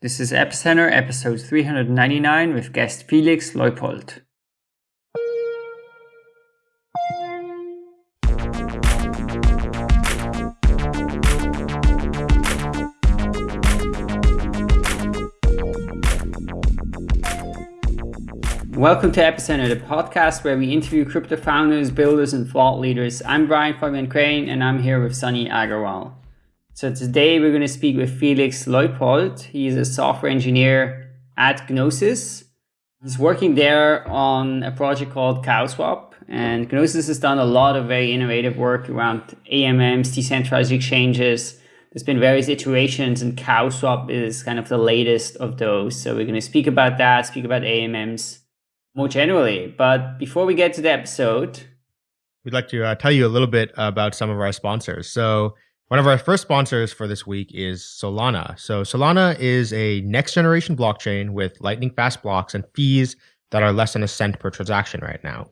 This is Epicenter episode 399 with guest Felix Leupold. Welcome to Epicenter, the podcast where we interview crypto founders, builders, and thought leaders. I'm Brian Fabian Crain, and I'm here with Sunny Agarwal. So today we're going to speak with Felix Leupold. He's a software engineer at Gnosis. He's working there on a project called CowSwap. And Gnosis has done a lot of very innovative work around AMMs, decentralized exchanges. There's been various iterations and CowSwap is kind of the latest of those. So we're going to speak about that, speak about AMMs more generally. But before we get to the episode, we'd like to uh, tell you a little bit about some of our sponsors. So one of our first sponsors for this week is Solana. So Solana is a next generation blockchain with lightning fast blocks and fees that are less than a cent per transaction right now.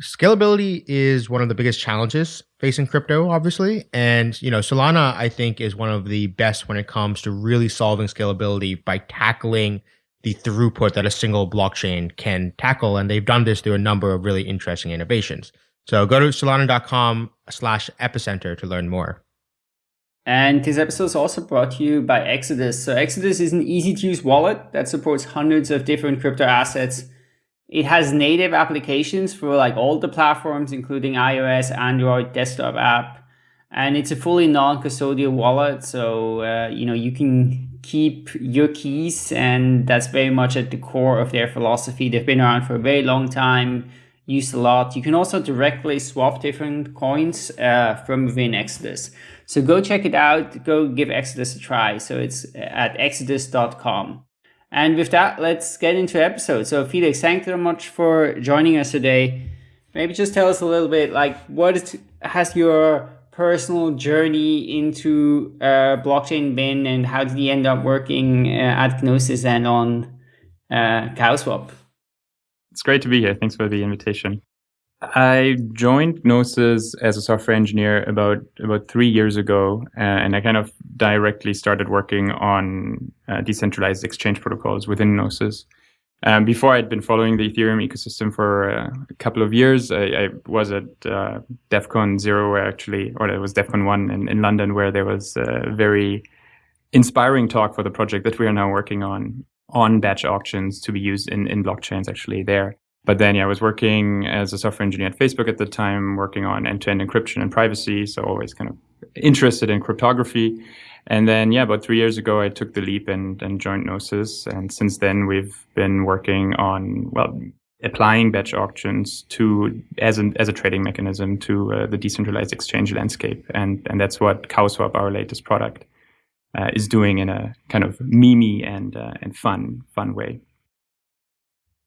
Scalability is one of the biggest challenges facing crypto, obviously. And, you know, Solana, I think, is one of the best when it comes to really solving scalability by tackling the throughput that a single blockchain can tackle. And they've done this through a number of really interesting innovations. So go to solana.com slash epicenter to learn more. And this episode is also brought to you by Exodus. So Exodus is an easy to use wallet that supports hundreds of different crypto assets. It has native applications for like all the platforms, including iOS, Android, desktop app. And it's a fully non-custodial wallet. So, uh, you know, you can keep your keys and that's very much at the core of their philosophy. They've been around for a very long time, used a lot. You can also directly swap different coins uh, from within Exodus. So go check it out. Go give Exodus a try. So it's at exodus.com. And with that, let's get into the episode. So Felix, thank you so much for joining us today. Maybe just tell us a little bit, like what has your personal journey into uh, blockchain been and how did you end up working uh, at Gnosis and on uh, CowSwap? It's great to be here. Thanks for the invitation. I joined Gnosis as a software engineer about about three years ago, uh, and I kind of directly started working on uh, decentralized exchange protocols within Gnosis. Um, before I'd been following the Ethereum ecosystem for uh, a couple of years. I, I was at uh, Devcon Zero, where actually, or it was Devcon One in, in London, where there was a very inspiring talk for the project that we are now working on on batch auctions to be used in, in blockchains actually there. But then, yeah, I was working as a software engineer at Facebook at the time, working on end-to-end encryption and privacy. So always kind of interested in cryptography. And then, yeah, about three years ago, I took the leap and, and joined Gnosis. And since then, we've been working on, well, applying batch auctions to as an as a trading mechanism to uh, the decentralized exchange landscape. And and that's what CowSwap, our latest product, uh, is doing in a kind of memey and uh, and fun fun way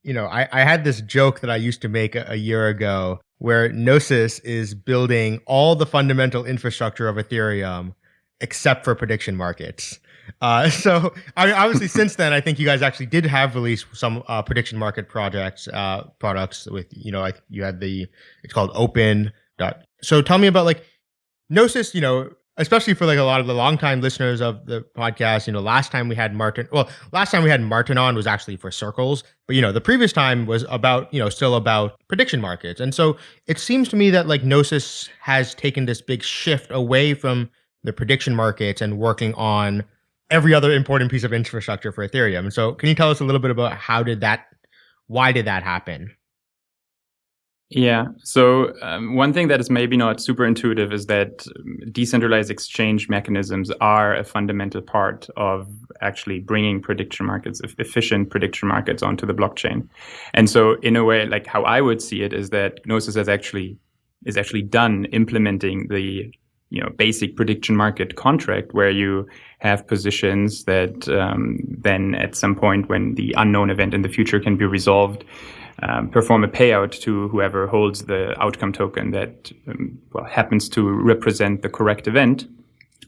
you know, I, I had this joke that I used to make a, a year ago where Gnosis is building all the fundamental infrastructure of Ethereum except for prediction markets. Uh, so I mean, obviously since then, I think you guys actually did have released some uh, prediction market projects, uh, products with, you know, like you had the, it's called open dot. So tell me about like Gnosis, you know, especially for like a lot of the longtime listeners of the podcast, you know, last time we had Martin, well, last time we had Martin on was actually for circles, but you know, the previous time was about, you know, still about prediction markets. And so it seems to me that like Gnosis has taken this big shift away from the prediction markets and working on every other important piece of infrastructure for Ethereum. And so can you tell us a little bit about how did that, why did that happen? Yeah. So um, one thing that is maybe not super intuitive is that um, decentralized exchange mechanisms are a fundamental part of actually bringing prediction markets, efficient prediction markets onto the blockchain. And so in a way, like how I would see it is that Gnosis has actually is actually done implementing the you know basic prediction market contract where you have positions that um, then at some point when the unknown event in the future can be resolved um, perform a payout to whoever holds the outcome token that um, well happens to represent the correct event.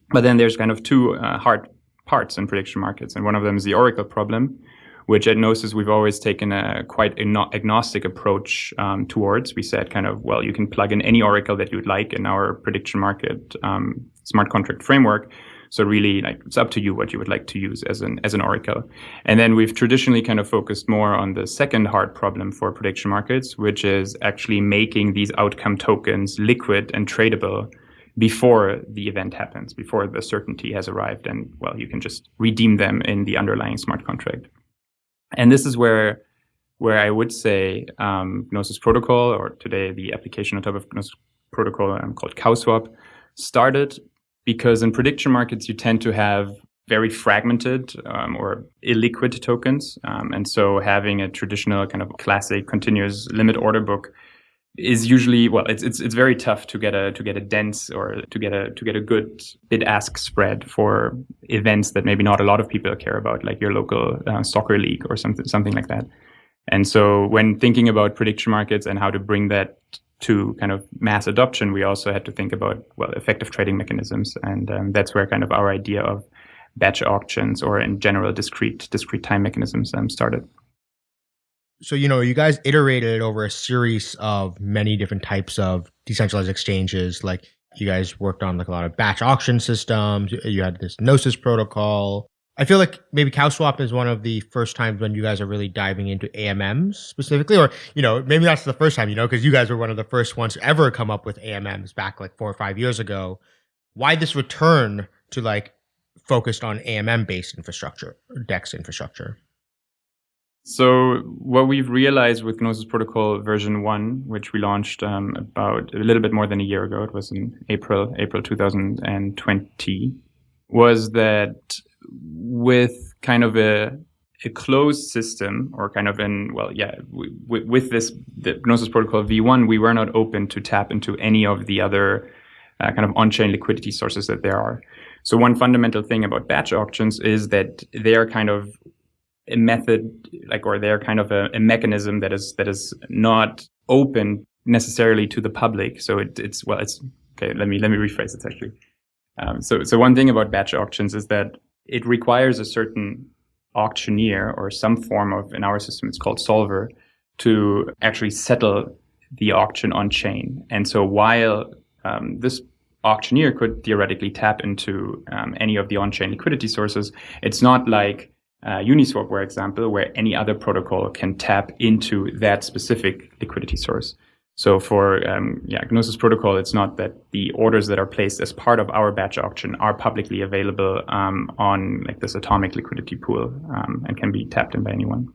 But then there's kind of two uh, hard parts in prediction markets, and one of them is the oracle problem, which at Gnosis we've always taken a quite agnostic approach um, towards. We said kind of well, you can plug in any oracle that you'd like in our prediction market um, smart contract framework. So really, like it's up to you what you would like to use as an as an oracle. And then we've traditionally kind of focused more on the second hard problem for prediction markets, which is actually making these outcome tokens liquid and tradable before the event happens, before the certainty has arrived, and well, you can just redeem them in the underlying smart contract. And this is where where I would say um, Gnosis Protocol, or today the application on top of Gnosis Protocol um, called CowSwap, started because in prediction markets you tend to have very fragmented um, or illiquid tokens, um, and so having a traditional kind of classic continuous limit order book is usually well it's it's it's very tough to get a to get a dense or to get a to get a good bid ask spread for events that maybe not a lot of people care about like your local uh, soccer league or something something like that. And so when thinking about prediction markets and how to bring that to kind of mass adoption we also had to think about well effective trading mechanisms. And um, that's where kind of our idea of batch auctions or in general discrete discrete time mechanisms um, started so you know you guys iterated over a series of many different types of decentralized exchanges. Like you guys worked on like a lot of batch auction systems. You had this gnosis protocol. I feel like maybe cowswap is one of the first times when you guys are really diving into amms specifically or you know maybe that's the first time you know because you guys were one of the first ones to ever come up with amms back like four or five years ago. Why this return to like focused on amm based infrastructure dex infrastructure so what we've realized with Gnosis Protocol version one, which we launched um, about a little bit more than a year ago, it was in April, April 2020, was that with kind of a a closed system or kind of in well yeah w- with this the gnosis protocol v1 we were not open to tap into any of the other uh, kind of on-chain liquidity sources that there are. So one fundamental thing about batch auctions is that they are kind of a method like or they're kind of a, a, mechanism that is that is not open necessarily to the public. So it, it's well it's okay let me let me rephrase it actually. Um, so so one thing about batch auctions is that it requires a certain auctioneer or some form of in our system it's called solver to actually settle the auction on chain. And so while um, this auctioneer could theoretically tap into um, any of the on-chain liquidity sources it's not like uh, Uniswap, for example, where any other protocol can tap into that specific liquidity source. So for um, yeah, Gnosis protocol, it's not that the orders that are placed as part of our batch auction are publicly available um, on like this atomic liquidity pool um, and can be tapped in by anyone.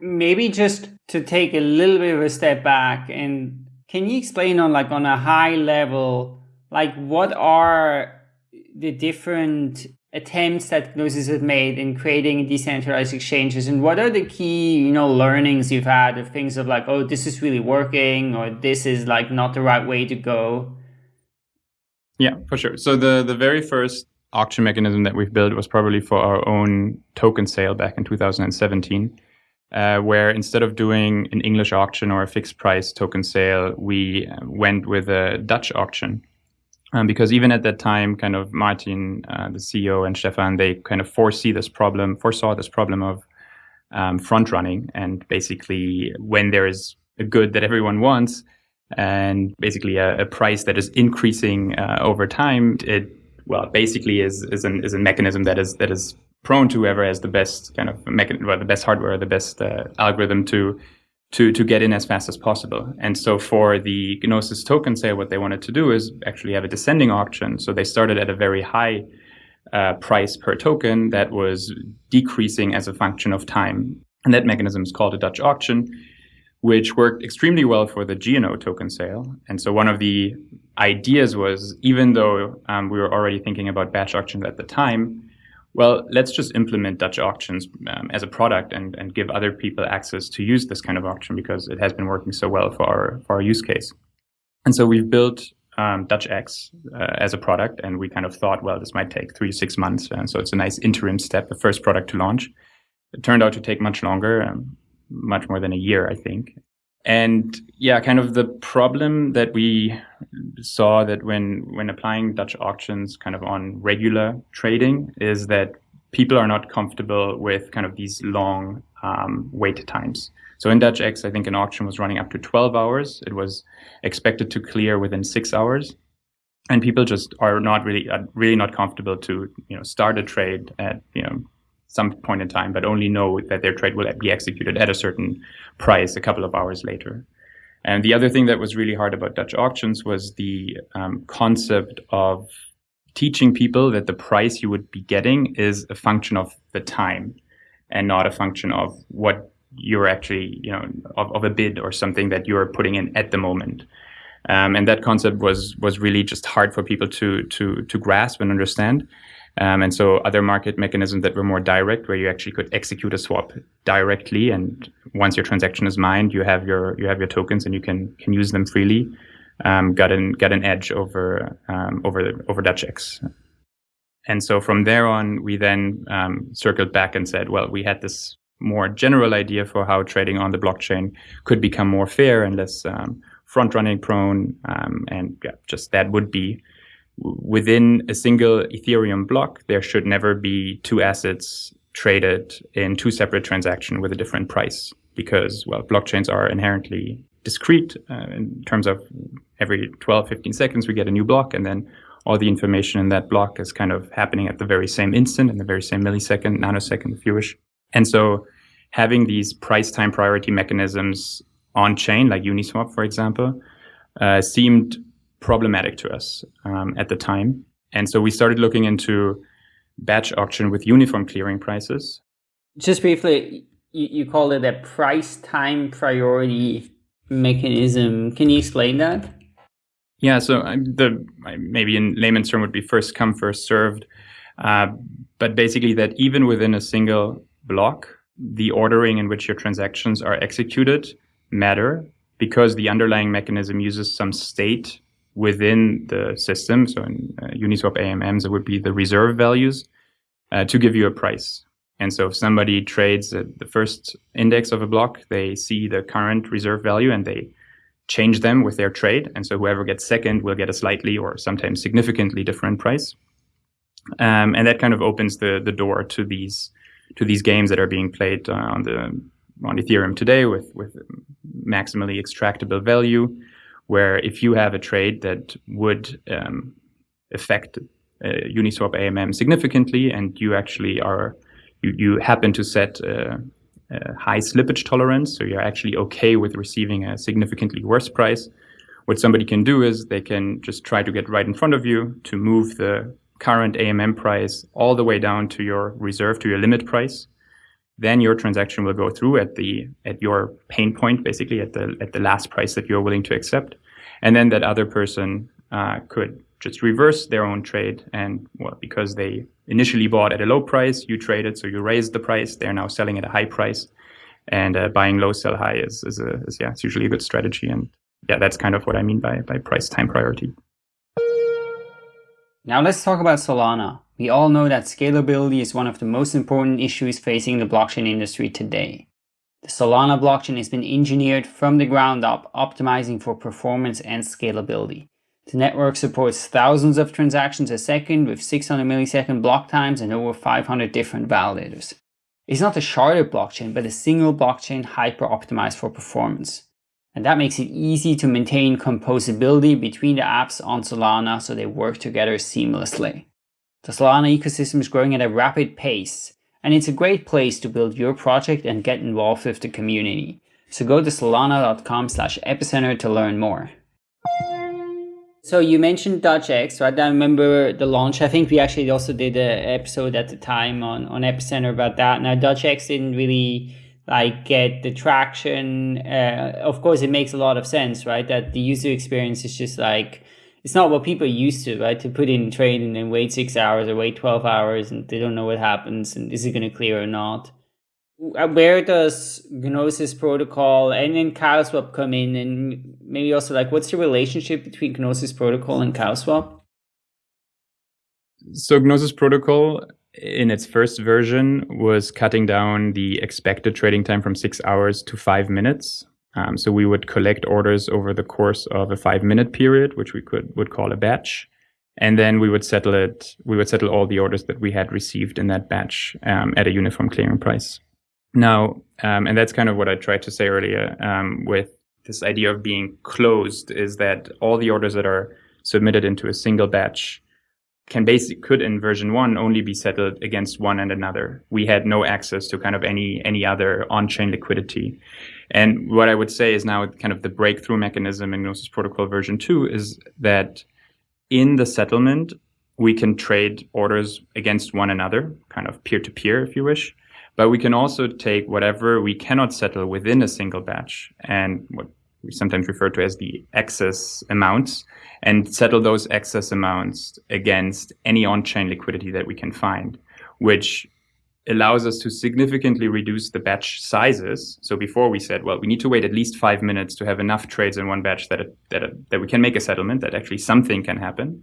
Maybe just to take a little bit of a step back and can you explain on like on a high level, like what are the different attempts that Gnosis has made in creating decentralized exchanges? And what are the key you know learnings you've had of things of like oh this is really working or this is like not the right way to go? Yeah for sure. So the the very first auction mechanism that we've built was probably for our own token sale back in 2017 uh, where instead of doing an english auction or a fixed price token sale we went with a dutch auction um, because even at that time, kind of Martin, uh, the CEO, and Stefan, they kind of foresee this problem, foresaw this problem of um, front running, and basically when there is a good that everyone wants, and basically a, a price that is increasing uh, over time, it well basically is is an is a mechanism that is that is prone to whoever has the best kind of mechan- well, the best hardware, the best uh, algorithm to to, to get in as fast as possible. And so for the Gnosis token sale, what they wanted to do is actually have a descending auction. So they started at a very high uh, price per token that was decreasing as a function of time. And that mechanism is called a Dutch auction, which worked extremely well for the GNO token sale. And so one of the ideas was, even though um, we were already thinking about batch auctions at the time, well, let's just implement Dutch auctions um, as a product and, and give other people access to use this kind of auction because it has been working so well for our, for our use case. And so we've built um, Dutch X uh, as a product, and we kind of thought, well, this might take three six months. And so it's a nice interim step, the first product to launch. It turned out to take much longer, um, much more than a year, I think. And yeah, kind of the problem that we saw that when when applying Dutch auctions kind of on regular trading is that people are not comfortable with kind of these long um, wait times. So in Dutch X, I think an auction was running up to 12 hours. It was expected to clear within six hours. and people just are not really really not comfortable to you know start a trade at you know some point in time, but only know that their trade will be executed at a certain price a couple of hours later. And the other thing that was really hard about Dutch auctions was the um, concept of teaching people that the price you would be getting is a function of the time and not a function of what you're actually, you know, of, of a bid or something that you're putting in at the moment. Um, and that concept was was really just hard for people to to to grasp and understand. Um, and so other market mechanisms that were more direct, where you actually could execute a swap directly, and once your transaction is mined, you have your you have your tokens and you can can use them freely. Um, got an got an edge over um, over over Dutch-X. And so from there on, we then um, circled back and said, well, we had this more general idea for how trading on the blockchain could become more fair and less um, front running prone, um, and yeah, just that would be within a single Ethereum block, there should never be two assets traded in two separate transactions with a different price because, well, blockchains are inherently discrete uh, in terms of every 12, 15 seconds we get a new block and then all the information in that block is kind of happening at the very same instant, in the very same millisecond, nanosecond, if you wish. And so having these price time priority mechanisms on chain, like Uniswap, for example, uh, seemed problematic to us um, at the time. And so we started looking into batch auction with uniform clearing prices. Just briefly, you, you call it a price time priority mechanism. Can you explain that? Yeah, so um, the maybe in layman's term would be first come, first served. Uh, but basically that even within a single block, the ordering in which your transactions are executed matter because the underlying mechanism uses some state within the system. So in uh, Uniswap AMMs, it would be the reserve values uh, to give you a price. And so if somebody trades the first index of a block, they see the current reserve value and they change them with their trade. And so whoever gets second will get a slightly or sometimes significantly different price. Um, and that kind of opens the the door to these to these games that are being played uh, on the on Ethereum today with with maximally extractable value where if you have a trade that would um, affect uh, Uniswap AMM significantly, and you actually are you, you happen to set a, a high slippage tolerance, so you're actually okay with receiving a significantly worse price. What somebody can do is they can just try to get right in front of you to move the current AMM price all the way down to your reserve, to your limit price. Then your transaction will go through at the at your pain point, basically at the at the last price that you're willing to accept, and then that other person uh, could just reverse their own trade and well because they initially bought at a low price you traded so you raised the price. They're now selling at a high price. And uh, buying low sell high is, is, a, is yeah it's usually a good strategy. And yeah that's kind of what i mean by by price time priority now let's talk about solana we all know that scalability is one of the most important issues facing the blockchain industry today the Solana blockchain has been engineered from the ground up, optimizing for performance and scalability. The network supports thousands of transactions a second with 600 millisecond block times and over 500 different validators. It's not a sharded blockchain, but a single blockchain hyper-optimized for performance. And that makes it easy to maintain composability between the apps on Solana so they work together seamlessly. The Solana ecosystem is growing at a rapid pace, and it's a great place to build your project and get involved with the community. So go to solana.com slash epicenter to learn more. So you mentioned Dutch-X, right? I remember the launch. I think we actually also did an episode at the time on, on Epicenter about that. Now Dutch-X didn't really like get the traction. Uh, of course, it makes a lot of sense, right? That the user experience is just like it's not what people are used to, right? To put in trade and then wait six hours or wait 12 hours and they don't know what happens and is it going to clear or not. Uh, where does Gnosis protocol and then CowSwap come in? And maybe also like what's the relationship between Gnosis protocol and CowSwap? So Gnosis protocol in its first version was cutting down the expected trading time from six hours to five minutes. Um, so we would collect orders over the course of a five minute period, which we could would call a batch. And then we would settle it, we would settle all the orders that we had received in that batch um, at a uniform clearing price. Now, um, and that's kind of what I tried to say earlier um, with this idea of being closed is that all the orders that are submitted into a single batch can could in version one only be settled against one and another. We had no access to kind of any any other on-chain liquidity. And what I would say is now kind of the breakthrough mechanism in Gnosis Protocol version two is that in the settlement we can trade orders against one another, kind of peer to peer, if you wish. But we can also take whatever we cannot settle within a single batch and what we sometimes refer to as the excess amounts and settle those excess amounts against any on-chain liquidity that we can find, which allows us to significantly reduce the batch sizes. So before we said, well, we need to wait at least five minutes to have enough trades in one batch that, it, that, it, that we can make a settlement, that actually something can happen.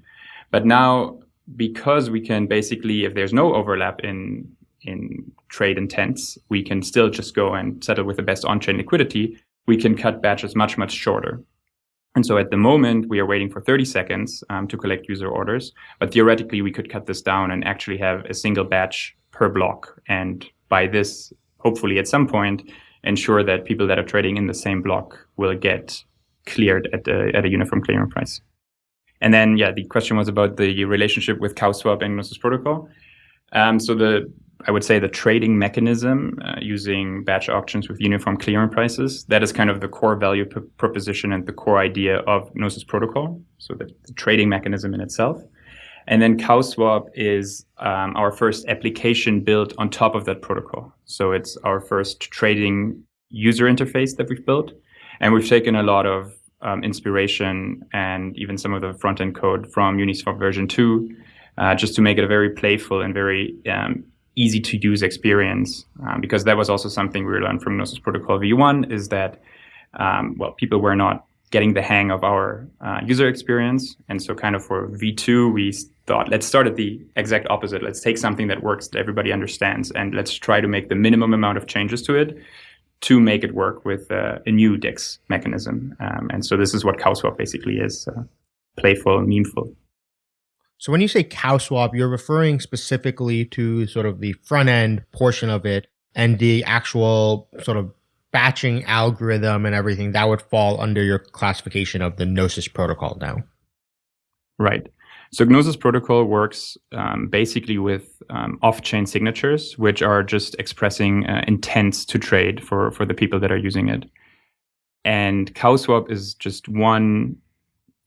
But now, because we can basically, if there's no overlap in, in trade intents, we can still just go and settle with the best on-chain liquidity. We can cut batches much, much shorter. And so at the moment, we are waiting for 30 seconds um, to collect user orders. But theoretically, we could cut this down and actually have a single batch per block. And by this, hopefully at some point, ensure that people that are trading in the same block will get cleared at, a, at a uniform clearing price. And then, yeah, the question was about the relationship with CowSwap and Gnosis Protocol. Um, so the I would say the trading mechanism uh, using batch auctions with uniform clearing prices. That is kind of the core value proposition and the core idea of Gnosis Protocol. So the, the trading mechanism in itself. And then CowSwap is um, our first application built on top of that protocol. So it's our first trading user interface that we've built. And we've taken a lot of um, inspiration and even some of the front end code from Uniswap version 2 uh, just to make it a very playful and very um, easy to use experience um, because that was also something we learned from Gnosis Protocol v1 is that um, well people were not getting the hang of our uh, user experience. And so kind of for v2 we thought let's start at the exact opposite. Let's take something that works that everybody understands and let's try to make the minimum amount of changes to it to make it work with uh, a new DEX mechanism. Um, and so this is what CowSwap basically is uh, playful meaningful so when you say cow swap, you're referring specifically to sort of the front end portion of it and the actual sort of batching algorithm and everything that would fall under your classification of the Gnosis protocol now. Right. So Gnosis protocol works um, basically with um, off-chain signatures, which are just expressing uh, intents to trade for, for the people that are using it. And CowSwap is just one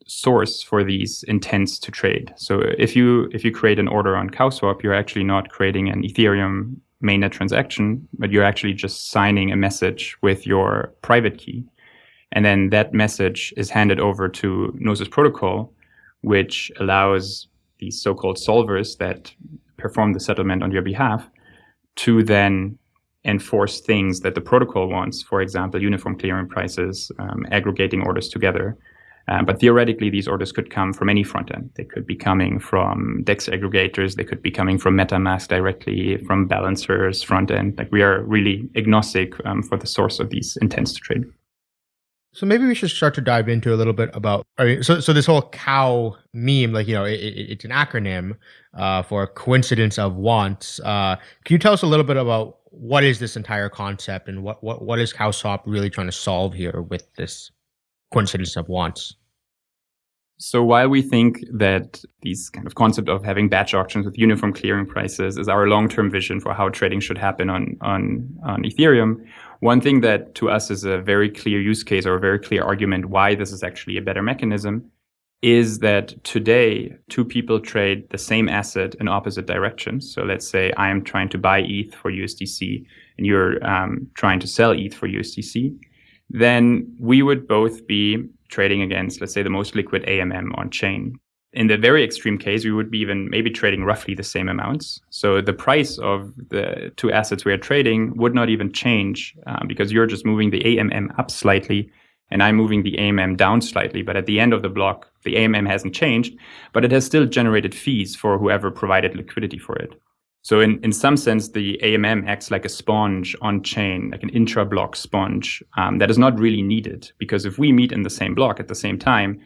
source for these intents to trade. So if you if you create an order on CowSwap, you're actually not creating an Ethereum mainnet transaction, but you're actually just signing a message with your private key. And then that message is handed over to Gnosis Protocol, which allows these so-called solvers that perform the settlement on your behalf to then enforce things that the protocol wants, for example, uniform clearing prices, um, aggregating orders together, um, but theoretically, these orders could come from any front end. They could be coming from DEX aggregators. They could be coming from MetaMask directly, from balancers, front end. Like we are really agnostic um, for the source of these intents to trade. So maybe we should start to dive into a little bit about. I mean, so so this whole cow meme, like you know, it, it, it's an acronym uh, for coincidence of wants. Uh, can you tell us a little bit about what is this entire concept and what what what is CowSwap really trying to solve here with this coincidence of wants? So while we think that these kind of concept of having batch auctions with uniform clearing prices is our long-term vision for how trading should happen on, on, on Ethereum, one thing that to us is a very clear use case or a very clear argument why this is actually a better mechanism is that today two people trade the same asset in opposite directions. So let's say I am trying to buy ETH for USDC and you're um, trying to sell ETH for USDC. Then we would both be trading against, let's say, the most liquid AMM on chain. In the very extreme case, we would be even maybe trading roughly the same amounts. So the price of the two assets we are trading would not even change um, because you're just moving the AMM up slightly and I'm moving the AMM down slightly. But at the end of the block, the AMM hasn't changed, but it has still generated fees for whoever provided liquidity for it. So in, in some sense, the AMM acts like a sponge on chain, like an intra-block sponge um, that is not really needed because if we meet in the same block at the same time,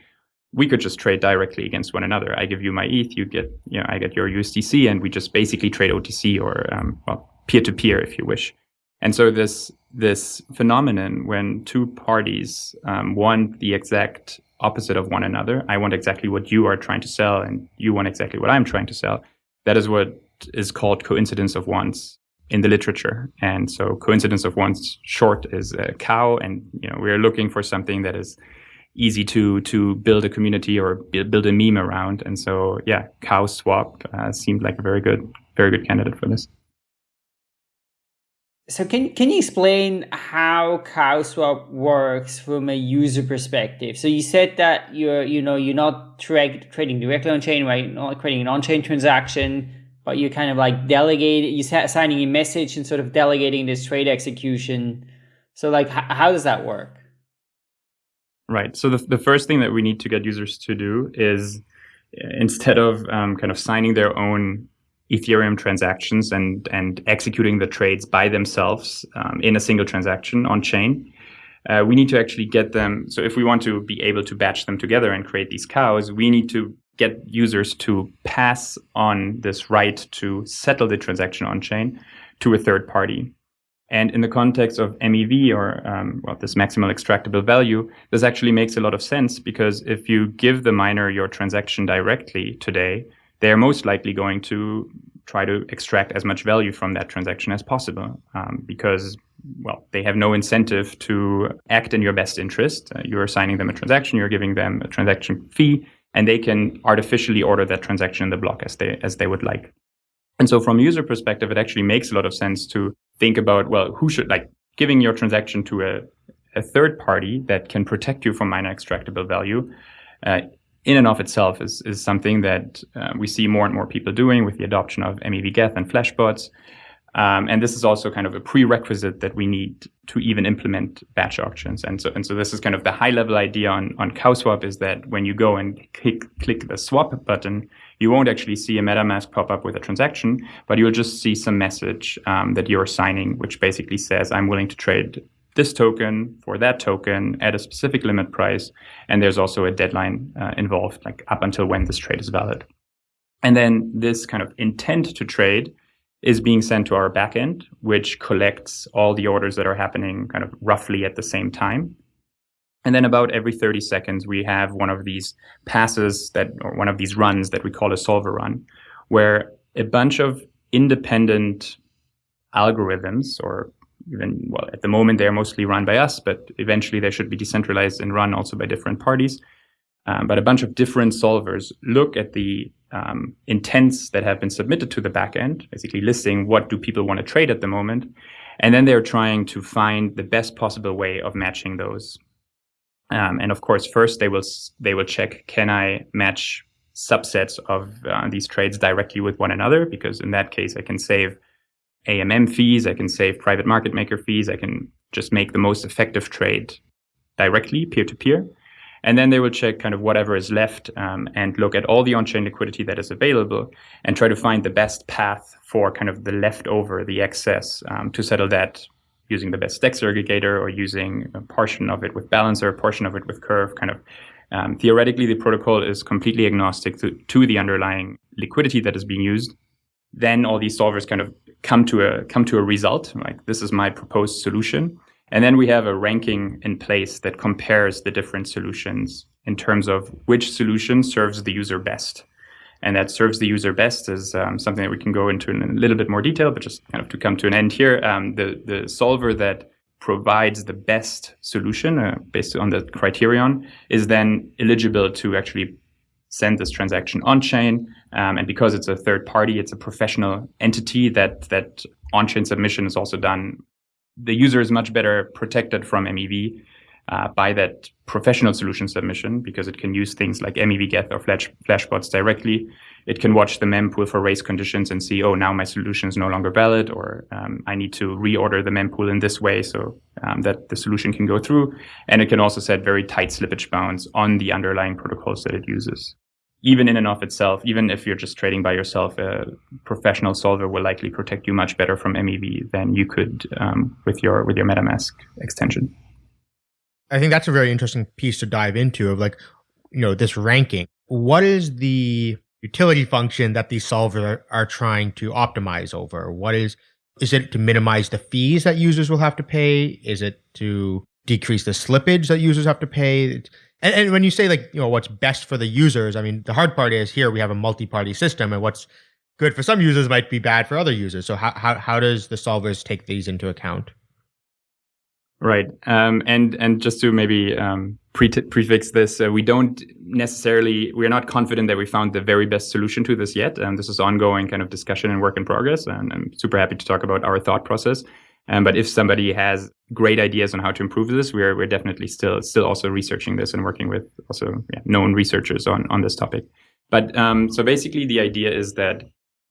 we could just trade directly against one another. I give you my ETH, you get, you know, I get your USDC, and we just basically trade OTC or um, well, peer-to-peer if you wish. And so this this phenomenon when two parties um, want the exact opposite of one another. I want exactly what you are trying to sell, and you want exactly what I'm trying to sell. That is what is called coincidence of wants in the literature. And so coincidence of wants short is a cow, and you know we're looking for something that is easy to to build a community or build a meme around. And so yeah, cow swap uh, seemed like a very good very good candidate for this. So can can you explain how CowSwap works from a user perspective? So you said that you're you know you're not tra- trading directly on chain, right? You're not creating an on chain transaction, but you're kind of like delegating, you're signing a message and sort of delegating this trade execution. So like, how does that work? Right. So the the first thing that we need to get users to do is instead of um, kind of signing their own Ethereum transactions and and executing the trades by themselves um, in a single transaction on chain. Uh, we need to actually get them. So if we want to be able to batch them together and create these cows, we need to get users to pass on this right to settle the transaction on chain to a third party. And in the context of MEV or um, well, this maximal extractable value, this actually makes a lot of sense because if you give the miner your transaction directly today, they're most likely going to try to extract as much value from that transaction as possible um, because well they have no incentive to act in your best interest uh, you're assigning them a transaction you're giving them a transaction fee and they can artificially order that transaction in the block as they as they would like and so from a user perspective it actually makes a lot of sense to think about well who should like giving your transaction to a, a third party that can protect you from miner extractable value uh, in and of itself is, is something that uh, we see more and more people doing with the adoption of MEV Geth and Flashbots. Um, and this is also kind of a prerequisite that we need to even implement batch auctions. And so, and so this is kind of the high level idea on, on CowSwap is that when you go and click, click the swap button, you won't actually see a MetaMask pop up with a transaction, but you'll just see some message um, that you're signing, which basically says, I'm willing to trade this token for that token at a specific limit price. And there's also a deadline uh, involved, like up until when this trade is valid. And then this kind of intent to trade is being sent to our backend, which collects all the orders that are happening kind of roughly at the same time. And then about every 30 seconds, we have one of these passes that, or one of these runs that we call a solver run, where a bunch of independent algorithms or even well at the moment they are mostly run by us but eventually they should be decentralized and run also by different parties um, but a bunch of different solvers look at the um, intents that have been submitted to the backend basically listing what do people want to trade at the moment and then they're trying to find the best possible way of matching those um, and of course first they will they will check can i match subsets of uh, these trades directly with one another because in that case i can save AMM fees, I can save private market maker fees, I can just make the most effective trade directly peer to peer. And then they will check kind of whatever is left um, and look at all the on chain liquidity that is available and try to find the best path for kind of the leftover, the excess, um, to settle that using the best DEX aggregator or using a portion of it with balancer, a portion of it with curve. Kind of um, theoretically, the protocol is completely agnostic to, to the underlying liquidity that is being used. Then all these solvers kind of come to a come to a result like this is my proposed solution and then we have a ranking in place that compares the different solutions in terms of which solution serves the user best and that serves the user best is um, something that we can go into in a little bit more detail but just kind of to come to an end here um, the the solver that provides the best solution uh, based on the criterion is then eligible to actually send this transaction on chain. Um, and because it's a third party, it's a professional entity that that on chain submission is also done. The user is much better protected from MEV uh, by that professional solution submission because it can use things like MEV Geth or Flash, Flashbots directly. It can watch the mempool for race conditions and see, oh, now my solution is no longer valid, or um, I need to reorder the mempool in this way so um, that the solution can go through. And it can also set very tight slippage bounds on the underlying protocols that it uses even in and of itself, even if you're just trading by yourself, a professional solver will likely protect you much better from MEV than you could um, with your with your MetaMask extension. I think that's a very interesting piece to dive into of like, you know, this ranking. What is the utility function that these solvers are, are trying to optimize over? What is is it to minimize the fees that users will have to pay? Is it to decrease the slippage that users have to pay? And, and when you say like, you know, what's best for the users, I mean, the hard part is here we have a multi-party system and what's good for some users might be bad for other users. So how, how, how does the solvers take these into account? Right. Um, and and just to maybe um, pre- prefix this, uh, we don't necessarily we're not confident that we found the very best solution to this yet. And um, this is ongoing kind of discussion and work in progress. And I'm super happy to talk about our thought process. Um, but if somebody has great ideas on how to improve this, we're we're definitely still still also researching this and working with also yeah, known researchers on on this topic. But um, so basically, the idea is that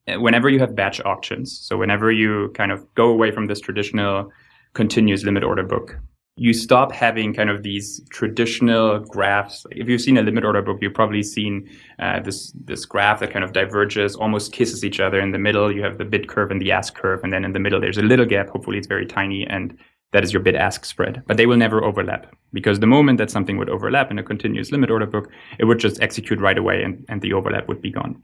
uh, whenever you have batch auctions, so whenever you kind of go away from this traditional continuous limit order book. You stop having kind of these traditional graphs. If you've seen a limit order book, you've probably seen uh, this this graph that kind of diverges, almost kisses each other. In the middle, you have the bid curve and the ask curve, and then in the middle, there's a little gap. Hopefully, it's very tiny, and that is your bid ask spread. But they will never overlap because the moment that something would overlap in a continuous limit order book, it would just execute right away, and, and the overlap would be gone.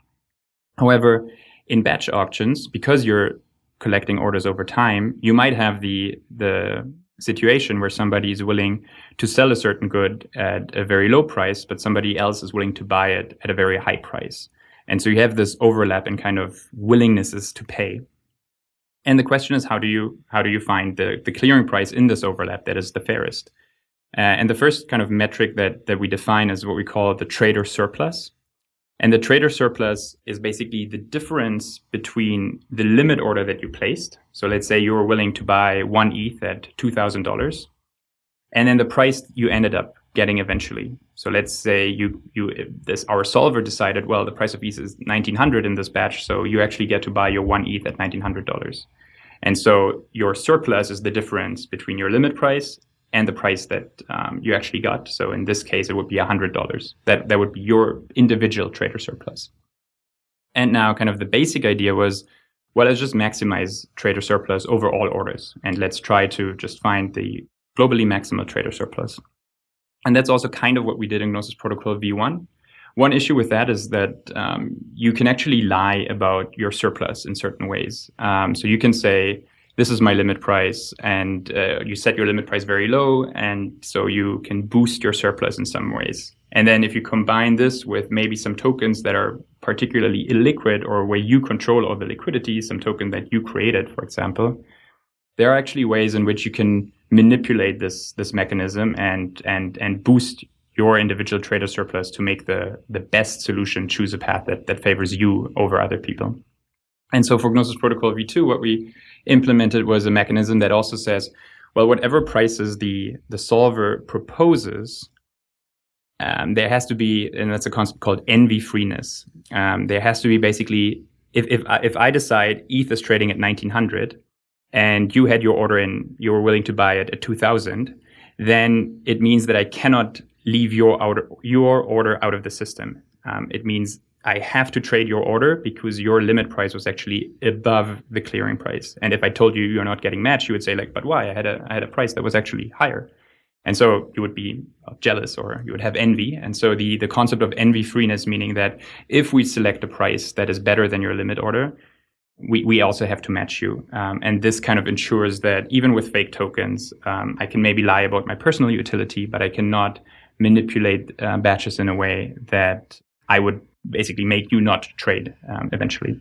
However, in batch auctions, because you're collecting orders over time, you might have the the situation where somebody is willing to sell a certain good at a very low price, but somebody else is willing to buy it at a very high price. And so you have this overlap in kind of willingnesses to pay. And the question is, how do you how do you find the, the clearing price in this overlap that is the fairest? Uh, and the first kind of metric that that we define is what we call the trader surplus. And the trader surplus is basically the difference between the limit order that you placed. So let's say you were willing to buy one ETH at $2,000 and then the price you ended up getting eventually. So let's say you, you, this, our solver decided, well, the price of ETH is 1900 in this batch. So you actually get to buy your one ETH at $1,900. And so your surplus is the difference between your limit price and the price that um, you actually got. So in this case, it would be $100. That, that would be your individual trader surplus. And now kind of the basic idea was, well, let's just maximize trader surplus over all orders. And let's try to just find the globally maximal trader surplus. And that's also kind of what we did in Gnosis Protocol V1. One issue with that is that um, you can actually lie about your surplus in certain ways. Um, so you can say, this is my limit price and uh, you set your limit price very low and so you can boost your surplus in some ways. And then if you combine this with maybe some tokens that are particularly illiquid or where you control all the liquidity some token that you created for example there are actually ways in which you can manipulate this this mechanism and and and boost your individual trader surplus to make the the best solution choose a path that that favors you over other people. And so for Gnosis Protocol v2, what we implemented was a mechanism that also says, well, whatever prices the, the solver proposes, um, there has to be, and that's a concept called envy freeness. Um, there has to be basically, if, if, if I decide ETH is trading at 1900 and you had your order in, you were willing to buy it at 2000, then it means that I cannot leave your, order, your order out of the system. Um, it means I have to trade your order because your limit price was actually above the clearing price. And if I told you you're not getting matched, you would say like, but why? I had a I had a price that was actually higher. And so you would be jealous or you would have envy. And so the, the concept of envy freeness, meaning that if we select a price that is better than your limit order, we, we also have to match you. Um, and this kind of ensures that even with fake tokens, um, I can maybe lie about my personal utility, but I cannot manipulate uh, batches in a way that I would basically make you not trade um, eventually.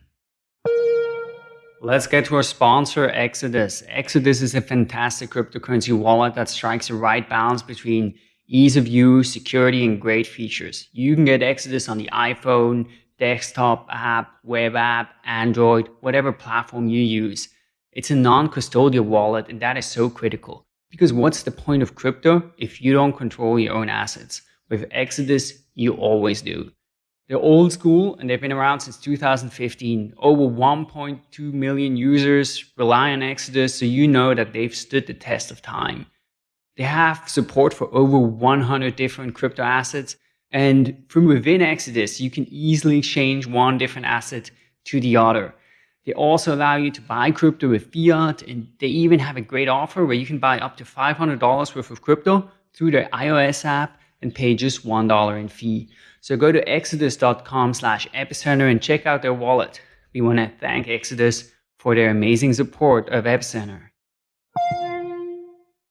Let's get to our sponsor, Exodus. Exodus is a fantastic cryptocurrency wallet that strikes the right balance between ease of use, security, and great features. You can get Exodus on the iPhone, desktop app, web app, Android, whatever platform you use. It's a non-custodial wallet, and that is so critical. Because what's the point of crypto if you don't control your own assets? With Exodus, you always do. They're old school and they've been around since 2015. Over 1.2 million users rely on Exodus, so you know that they've stood the test of time. They have support for over 100 different crypto assets, and from within Exodus, you can easily change one different asset to the other. They also allow you to buy crypto with fiat, and they even have a great offer where you can buy up to $500 worth of crypto through their iOS app and pay just $1 in fee. So go to exodus.com slash epicenter and check out their wallet. We want to thank Exodus for their amazing support of Epicenter.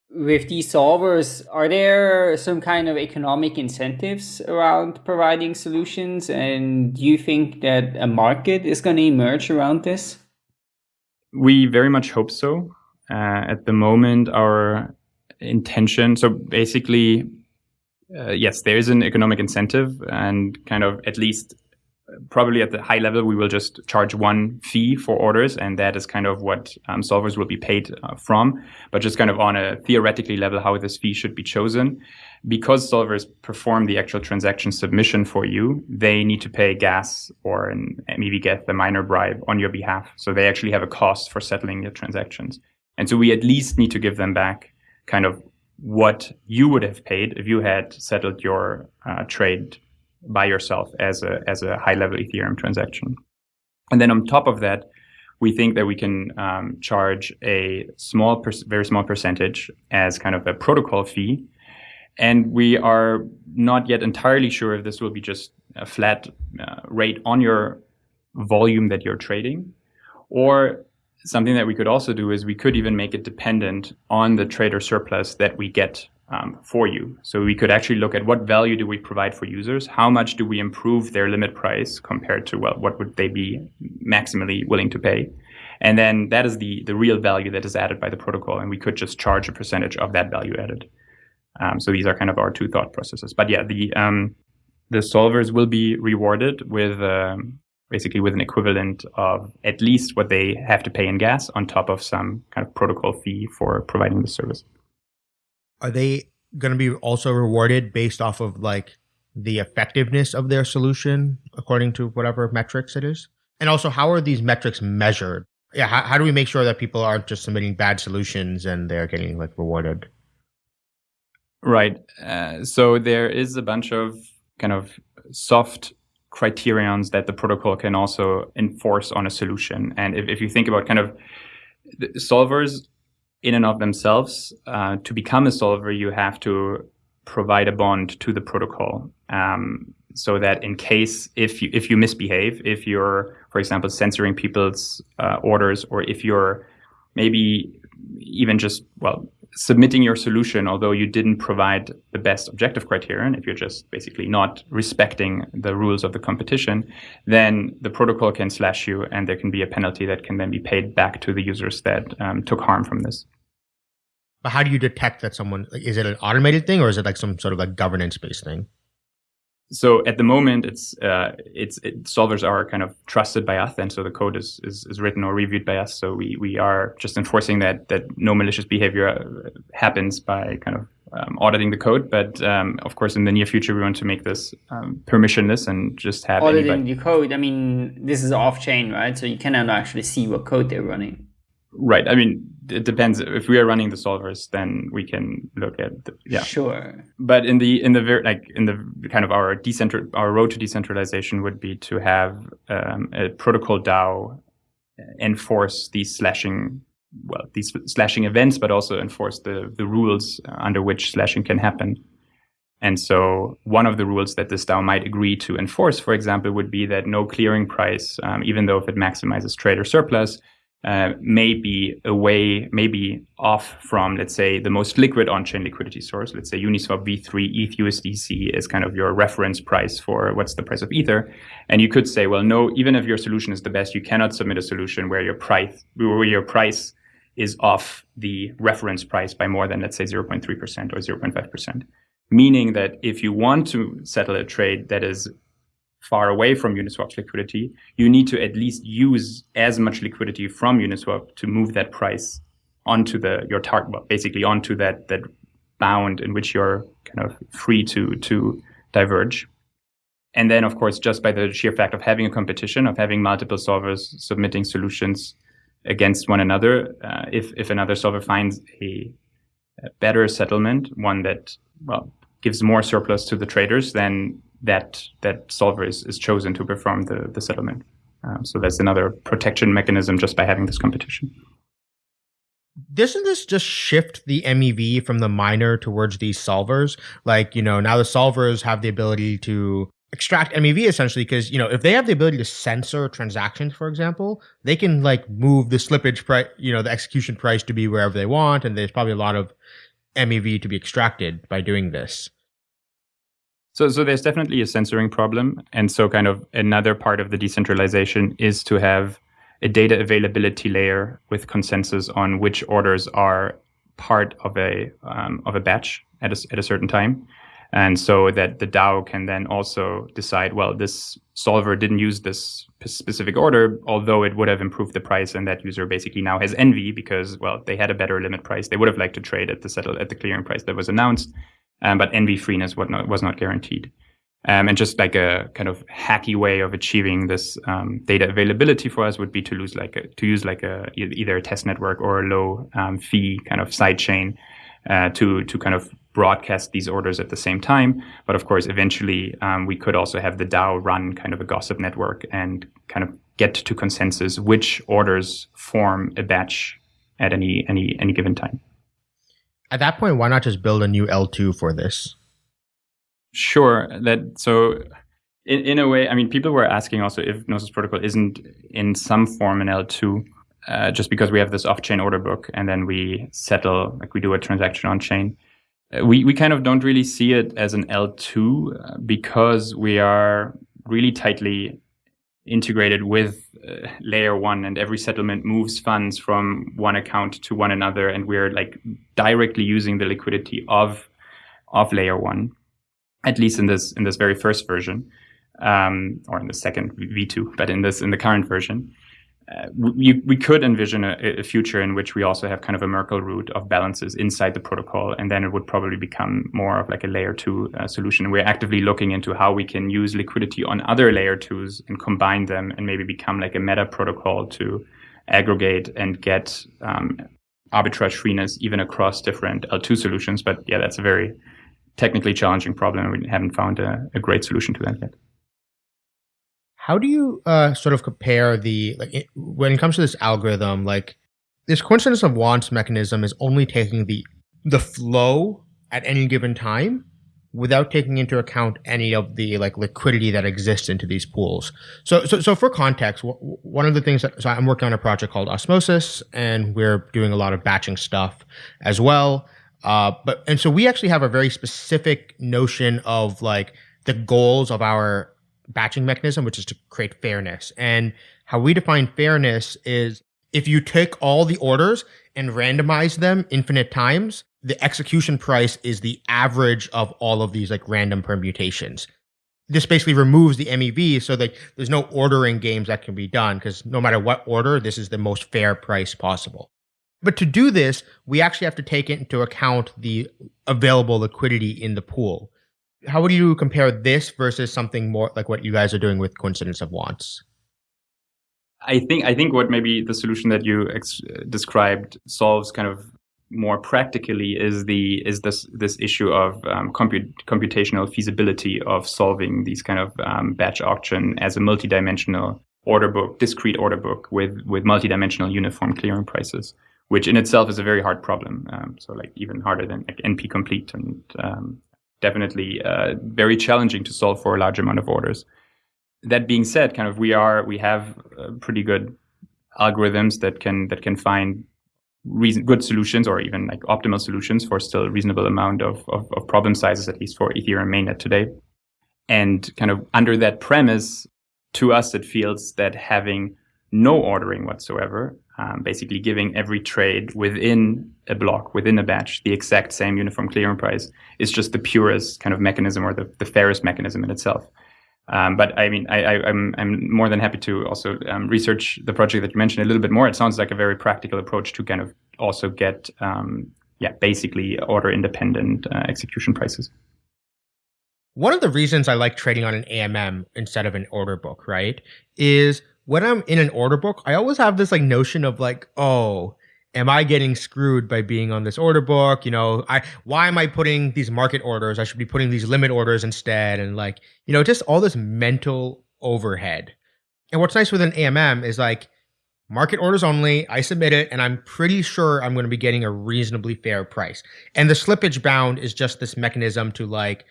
with these solvers, are there some kind of economic incentives around providing solutions? And do you think that a market is going to emerge around this? We very much hope so. Uh, at the moment, our intention, so basically, uh, yes, there is an economic incentive and kind of at least probably at the high level, we will just charge one fee for orders, and that is kind of what um, solvers will be paid uh, from. But just kind of on a theoretically level, how this fee should be chosen. Because solvers perform the actual transaction submission for you, they need to pay gas or an get the miner bribe on your behalf. So they actually have a cost for settling your transactions. And so we at least need to give them back kind of what you would have paid if you had settled your uh, trade by yourself as a as a high level Ethereum transaction. And then on top of that, we think that we can um, charge a small, very small percentage as kind of a protocol fee. And we are not yet entirely sure if this will be just a flat uh, rate on your volume that you're trading, or something that we could also do is we could even make it dependent on the trader surplus that we get um, for you. So we could actually look at what value do we provide for users? How much do we improve their limit price compared to, well, what would they be maximally willing to pay? And then that is the, the real value that is added by the protocol. And we could just charge a percentage of that value added. Um, so these are kind of our two thought processes. But yeah, the, um, the solvers will be rewarded with um, basically with an equivalent of at least what they have to pay in gas on top of some kind of protocol fee for providing the service are they going to be also rewarded based off of like the effectiveness of their solution according to whatever metrics it is? And also, how are these metrics measured? Yeah, how, how do we make sure that people aren't just submitting bad solutions and they're getting like rewarded? Right. Uh, so there is a bunch of kind of soft criterions that the protocol can also enforce on a solution. And if, if you think about kind of solvers in and of themselves, uh, to become a solver, you have to provide a bond to the protocol. Um, so that in case if you if you misbehave, if you're, for example, censoring people's uh, orders, or if you're maybe even just well submitting your solution, although you didn't provide the best objective criterion, if you're just basically not respecting the rules of the competition, then the protocol can slash you, and there can be a penalty that can then be paid back to the users that um, took harm from this. But how do you detect that someone is it an automated thing or is it like some sort of like governance based thing? So at the moment, it's uh, it's it, solvers are kind of trusted by us, and so the code is, is, is written or reviewed by us. So we we are just enforcing that that no malicious behavior uh, happens by kind of um, auditing the code. But um, of course, in the near future, we want to make this um, permissionless and just have auditing anybody. the code. I mean, this is off chain, right? So you cannot actually see what code they're running. Right. I mean, it depends. If we are running the solvers, then we can look at the, yeah. Sure. But in the in the very like in the kind of our decentral our road to decentralization would be to have um, a protocol DAO enforce these slashing well these slashing events, but also enforce the the rules under which slashing can happen. And so one of the rules that this DAO might agree to enforce, for example, would be that no clearing price, um, even though if it maximizes trader surplus, uh, may be away, maybe off from, let's say, the most liquid on-chain liquidity source. Let's say Uniswap v3 ETH USDC is kind of your reference price for what's the price of Ether. And you could say, well, no, even if your solution is the best, you cannot submit a solution where your price, where your price is off the reference price by more than, let's say, 0.3% or 0.5%. Meaning that if you want to settle a trade that is far away from Uniswap's liquidity, you need to at least use as much liquidity from Uniswap to move that price onto the your target, basically onto that that bound in which you're kind of free to to diverge. And then, of course, just by the sheer fact of having a competition, of having multiple solvers submitting solutions against one another, uh, if if another solver finds a, a better settlement, one that well gives more surplus to the traders, then that that solver is, is chosen to perform the, the settlement. Um, so that's another protection mechanism just by having this competition. Doesn't this just shift the MEV from the miner towards these solvers? Like, you know, now the solvers have the ability to extract MEV essentially because, you know, if they have the ability to censor transactions, for example, they can like move the slippage price, you know, the execution price to be wherever they want. And there's probably a lot of MEV to be extracted by doing this? So, so there's definitely a censoring problem, and so kind of another part of the decentralization is to have a data availability layer with consensus on which orders are part of a um, of a batch at a, at a certain time, and so that the DAO can then also decide, well, this solver didn't use this specific order, although it would have improved the price, and that user basically now has envy because, well, they had a better limit price. They would have liked to trade at the settle at the clearing price that was announced, um, but envy freeness was not, was not guaranteed. Um, and just like a kind of hacky way of achieving this um, data availability for us would be to lose like a, to use like a either a test network or a low um, fee kind of side chain uh, to to kind of broadcast these orders at the same time. But of course, eventually um, we could also have the DAO run kind of a gossip network and kind of get to consensus which orders form a batch at any any any given time. At that point, why not just build a new L2 for this? Sure. That so in, in a way, I mean, people were asking also if Gnosis Protocol isn't in some form an L2, uh, just because we have this off-chain order book and then we settle, like we do a transaction on chain. Uh, we, we kind of don't really see it as an L2 uh, because we are really tightly integrated with uh, layer one and every settlement moves funds from one account to one another and we're like directly using the liquidity of of layer one at least in this in this very first version, um, or in the second V2, but in this in the current version, uh, we, we could envision a, a, future in which we also have kind of a Merkle root of balances inside the protocol, and then it would probably become more of like a layer two uh, solution. We're actively looking into how we can use liquidity on other layer twos and combine them, and maybe become like a meta protocol to aggregate and get um, arbitrage freeness even across different L2 solutions. But yeah, that's a very technically challenging problem. And we haven't found a, a great solution to that yet. How do you uh, sort of compare the like it, when it comes to this algorithm? Like this coincidence of wants mechanism is only taking the the flow at any given time without taking into account any of the like liquidity that exists into these pools. So, so, so for context, one of the things that so I'm working on a project called Osmosis, and we're doing a lot of batching stuff as well. Uh, but and so we actually have a very specific notion of like the goals of our batching mechanism, which is to create fairness. And how we define fairness is if you take all the orders and randomize them infinite times, the execution price is the average of all of these like random permutations. This basically removes the MEV so that there's no ordering games that can be done because no matter what order, this is the most fair price possible. But to do this, we actually have to take into account the available liquidity in the pool. How would you compare this versus something more like what you guys are doing with coincidence of wants? I think I think what maybe the solution that you ex- described solves kind of more practically is the is this this issue of um, comput- computational feasibility of solving these kind of um, batch auction as a multidimensional order book, discrete order book with with multidimensional uniform clearing prices which in itself is a very hard problem. Um, so like even harder than like NP complete and um, definitely uh, very challenging to solve for a large amount of orders. That being said, kind of we are we have uh, pretty good algorithms that can that can find reason, good solutions or even like optimal solutions for still a reasonable amount of, of, of problem sizes, at least for Ethereum mainnet today. And kind of under that premise, to us, it feels that having no ordering whatsoever um, basically giving every trade within a block, within a batch, the exact same uniform clearing price is just the purest kind of mechanism or the, the fairest mechanism in itself. Um, but I mean, I, am I'm, I'm more than happy to also um, research the project that you mentioned a little bit more. It sounds like a very practical approach to kind of also get, um, yeah, basically order independent uh, execution prices. One of the reasons I like trading on an AMM instead of an order book, right, is when I'm in an order book, I always have this like notion of like, oh, am I getting screwed by being on this order book? You know, I why am I putting these market orders? I should be putting these limit orders instead, and like, you know, just all this mental overhead. And what's nice with an AMM is like market orders only. I submit it, and I'm pretty sure I'm going to be getting a reasonably fair price. And the slippage bound is just this mechanism to like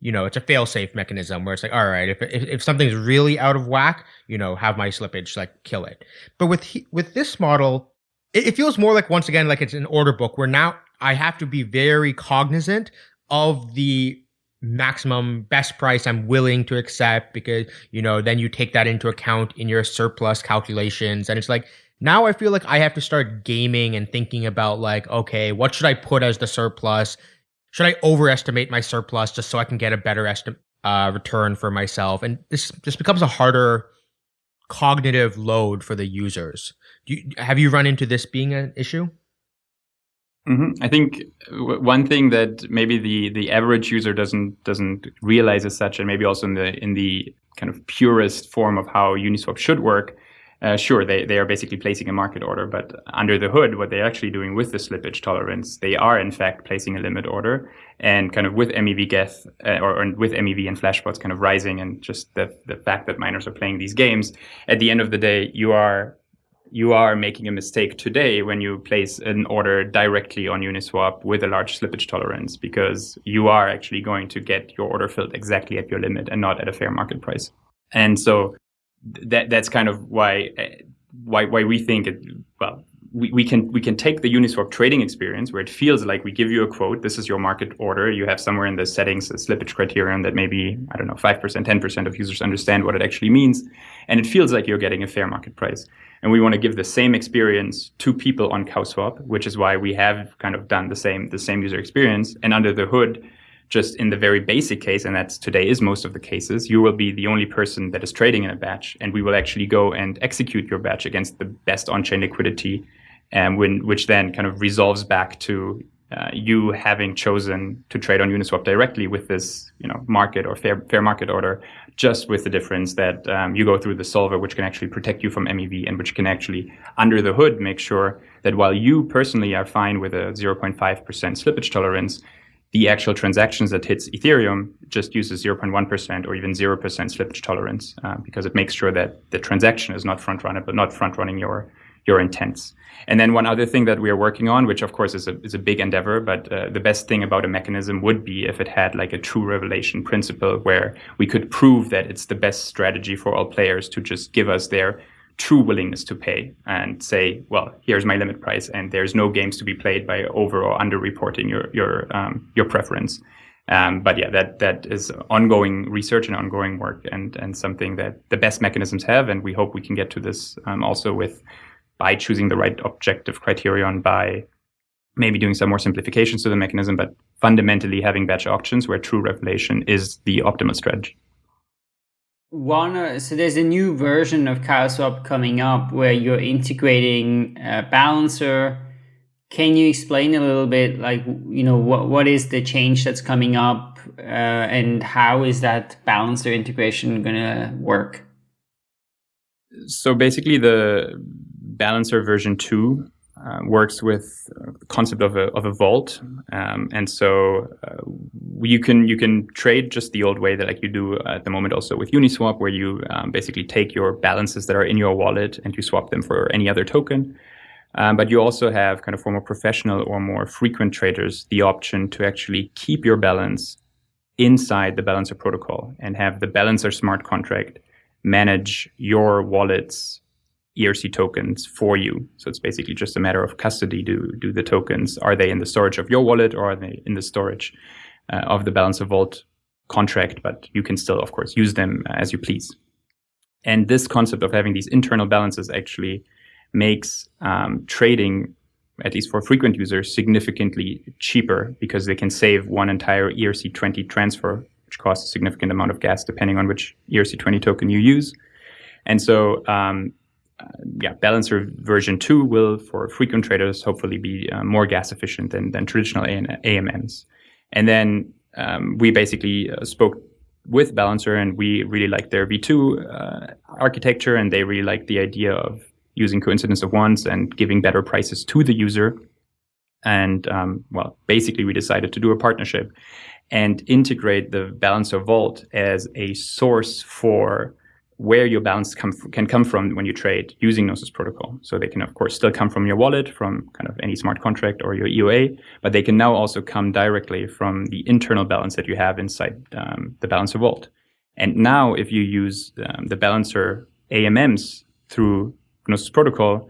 you know, it's a fail-safe mechanism where it's like, all right, if, if, if something's really out of whack, you know, have my slippage like kill it. But with with this model, it, it, feels more like once again like it's an order book where now I have to be very cognizant of the maximum best price I'm willing to accept because, you know, then you take that into account in your surplus calculations. And it's like, now I feel like I have to start gaming and thinking about like, okay, what should I put as the surplus? Should I overestimate my surplus just so I can get a better estimate uh, return for myself? And this this becomes a harder cognitive load for the users. You, have you run into this being an issue? Mm-hmm. I think one thing that maybe the the average user doesn't doesn't realize as such, and maybe also in the in the kind of purest form of how Uniswap should work, uh, sure, they, they are basically placing a market order, but under the hood, what they're actually doing with the slippage tolerance, they are in fact placing a limit order. And kind of with MEV Geth uh, or, or, with MEV and Flashbots kind of rising, and just the, the fact that miners are playing these games, at the end of the day, you are you are making a mistake today when you place an order directly on Uniswap with a large slippage tolerance because you are actually going to get your order filled exactly at your limit and not at a fair market price. And so that that's kind of why uh, why why we think it well we, we can we can take the Uniswap trading experience where it feels like we give you a quote, this is your market order. You have somewhere in the settings a slippage criterion that maybe, I don't know, 5%, 10% of users understand what it actually means. And it feels like you're getting a fair market price. And we want to give the same experience to people on CowSwap, which is why we have kind of done the same the same user experience. And under the hood, just in the very basic case, and that's today is most of the cases, you will be the only person that is trading in a batch, and we will actually go and execute your batch against the best on-chain liquidity, and when which then kind of resolves back to uh, you having chosen to trade on Uniswap directly with this, you know, market or fair fair market order, just with the difference that um, you go through the solver, which can actually protect you from MEV and which can actually, under the hood, make sure that while you personally are fine with a 0.5% slippage tolerance, the actual transactions that hits Ethereum just uses 0.1% or even 0% slippage tolerance uh, because it makes sure that the transaction is not front running, but not front running your your intents. And then one other thing that we are working on, which of course is a, is a big endeavor, but uh, the best thing about a mechanism would be if it had like a true revelation principle where we could prove that it's the best strategy for all players to just give us their true willingness to pay and say, well, here's my limit price, and there's no games to be played by over or under reporting your your um, your preference. Um, but yeah, that that is ongoing research and ongoing work, and and something that the best mechanisms have, and we hope we can get to this um, also with by choosing the right objective criterion by maybe doing some more simplifications to the mechanism, but fundamentally having batch auctions where true revelation is the optimal strategy one so there's a new version of CowSwap coming up where you're integrating a balancer. Can you explain a little bit, like you know, what what is the change that's coming up, uh, and how is that balancer integration gonna work? So basically, the balancer version two uh, works with the concept of a, of a vault. Um, and so uh, you can you can trade just the old way that like you do at the moment also with Uniswap, where you um, basically take your balances that are in your wallet and you swap them for any other token. Um, but you also have kind of for more professional or more frequent traders the option to actually keep your balance inside the balancer protocol and have the balancer smart contract manage your wallet's ERC tokens for you. So it's basically just a matter of custody. Do do the tokens are they in the storage of your wallet or are they in the storage uh, of the Balancer Vault contract? But you can still, of course, use them as you please. And this concept of having these internal balances actually makes um, trading, at least for frequent users, significantly cheaper because they can save one entire ERC20 transfer, which costs a significant amount of gas depending on which ERC20 token you use. And so um, uh, yeah, Balancer version 2 will, for frequent traders, hopefully be uh, more gas efficient than, than traditional AMMs. And then um, we basically uh, spoke with Balancer and we really liked their V2 uh, architecture and they really liked the idea of using coincidence of wants and giving better prices to the user. And um, well, basically we decided to do a partnership and integrate the Balancer Vault as a source for where your balance come can come from when you trade using Gnosis protocol. So they can, of course, still come from your wallet, from kind of any smart contract or your EOA, but they can now also come directly from the internal balance that you have inside um, the Balancer Vault. And now, if you use um, the Balancer AMMs through Gnosis protocol,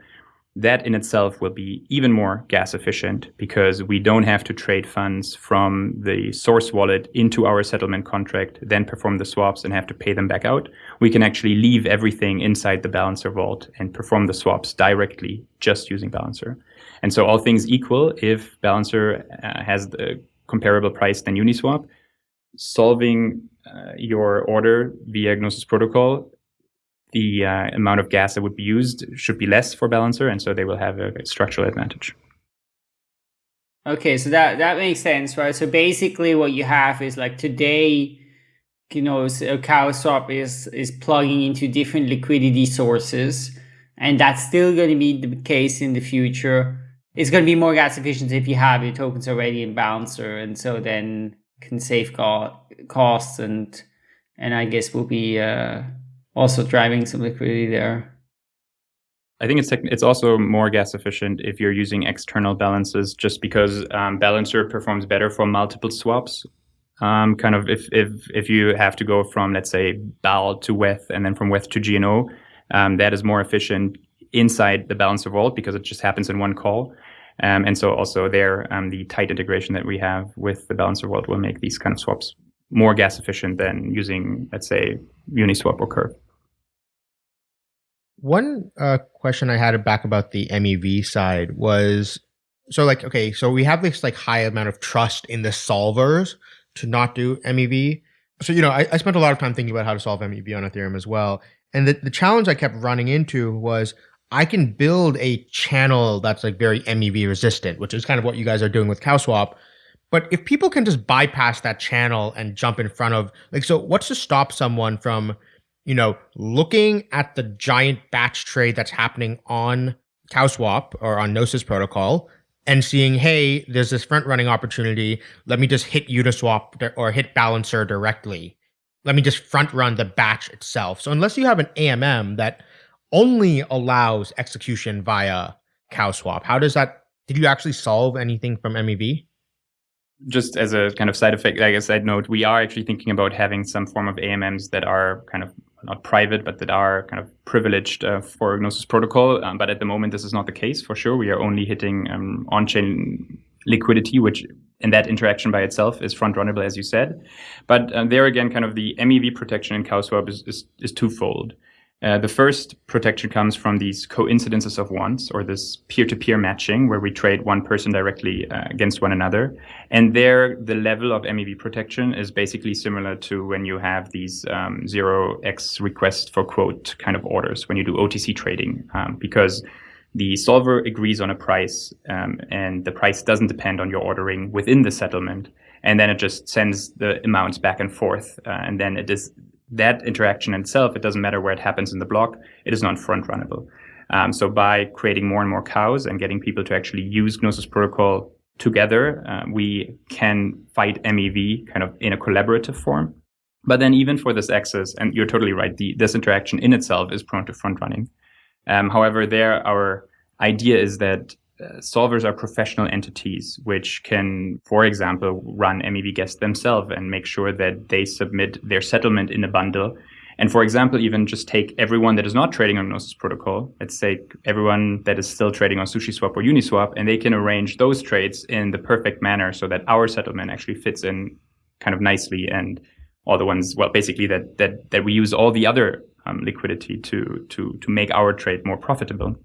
that in itself will be even more gas efficient because we don't have to trade funds from the source wallet into our settlement contract, then perform the swaps and have to pay them back out. We can actually leave everything inside the balancer vault and perform the swaps directly just using balancer. And so all things equal, if balancer uh, has the comparable price than Uniswap, solving uh, your order via Gnosis protocol the uh, amount of gas that would be used should be less for balancer, and so they will have a structural advantage. Okay, so that that makes sense, right? So basically, what you have is like today, you know, a cow swap is is plugging into different liquidity sources, and that's still going to be the case in the future. It's going to be more gas efficient if you have your tokens already in balancer, and so then can save costs and and I guess will be. Uh, also driving some liquidity there. I think it's it's also more gas efficient if you're using external balances, just because um, Balancer performs better for multiple swaps. Um, kind of if if if you have to go from let's say BAL to WETH and then from WETH to GNO, um, that is more efficient inside the Balancer vault because it just happens in one call. Um, and so also there, um, the tight integration that we have with the Balancer vault will make these kind of swaps more gas efficient than using let's say Uniswap or Curve. One uh, question I had back about the MEV side was so like okay, so we have this like high amount of trust in the solvers to not do MEV. So you know, I, I spent a lot of time thinking about how to solve MEV on Ethereum as well. And the, the challenge I kept running into was I can build a channel that's like very MEV resistant, which is kind of what you guys are doing with CowSwap. But if people can just bypass that channel and jump in front of like so what's to stop someone from you know, looking at the giant batch trade that's happening on CowSwap or on Gnosis protocol and seeing, hey, there's this front running opportunity. Let me just hit Uniswap or hit Balancer directly. Let me just front run the batch itself. So unless you have an AMM that only allows execution via CowSwap, how does that? Did you actually solve anything from MEV? Just as a kind of side effect, like a side note, we are actually thinking about having some form of AMMs that are kind of not private, but that are kind of privileged uh, for Gnosis protocol. Um, but at the moment, this is not the case for sure. We are only hitting um, on-chain liquidity, which in that interaction by itself is front runnable, as you said. But uh, there again, kind of the MEV protection in CowSwap is, is, is twofold. Uh, the first protection comes from these coincidences of wants or this peer-to-peer matching, where we trade one person directly uh, against one another. And there, the level of MEV protection is basically similar to when you have these um, 0x request for quote kind of orders when you do OTC trading, um, because the solver agrees on a price, um, and the price doesn't depend on your ordering within the settlement. And then it just sends the amounts back and forth, uh, and then it is that interaction itself, it doesn't matter where it happens in the block, it is not front runnable. Um, so by creating more and more cows and getting people to actually use Gnosis protocol together, uh, we can fight MEV kind of in a collaborative form. But then even for this access, and you're totally right, the, this interaction in itself is prone to front running. Um, however, there our idea is that uh, solvers are professional entities which can, for example, run MEV guests themselves and make sure that they submit their settlement in a bundle. And for example, even just take everyone that is not trading on Gnosis protocol, let's say everyone that is still trading on SushiSwap or Uniswap, and they can arrange those trades in the perfect manner so that our settlement actually fits in kind of nicely and all the ones, well, basically that that that we use all the other um, liquidity to to to make our trade more profitable.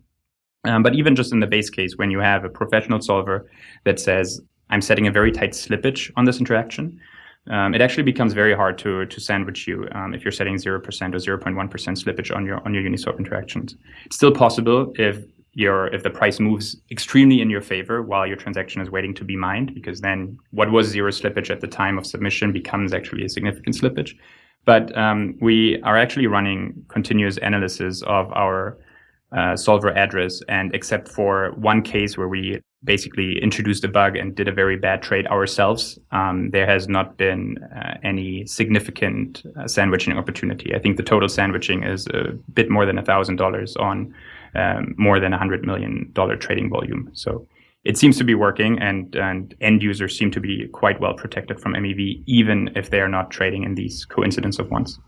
Um, but even just in the base case, when you have a professional solver that says, I'm setting a very tight slippage on this interaction, um, it actually becomes very hard to to sandwich you um, if you're setting 0% or 0.1% slippage on your on your Uniswap interactions. It's still possible if your if the price moves extremely in your favor while your transaction is waiting to be mined, because then what was zero slippage at the time of submission becomes actually a significant slippage. But um, we are actually running continuous analysis of our uh, solver address. And except for one case where we basically introduced a bug and did a very bad trade ourselves, um, there has not been uh, any significant uh, sandwiching opportunity. I think the total sandwiching is a bit more than $1,000 on um, more than $100 million trading volume. So it seems to be working and, and end users seem to be quite well protected from MEV, even if they are not trading in these coincidence of wants.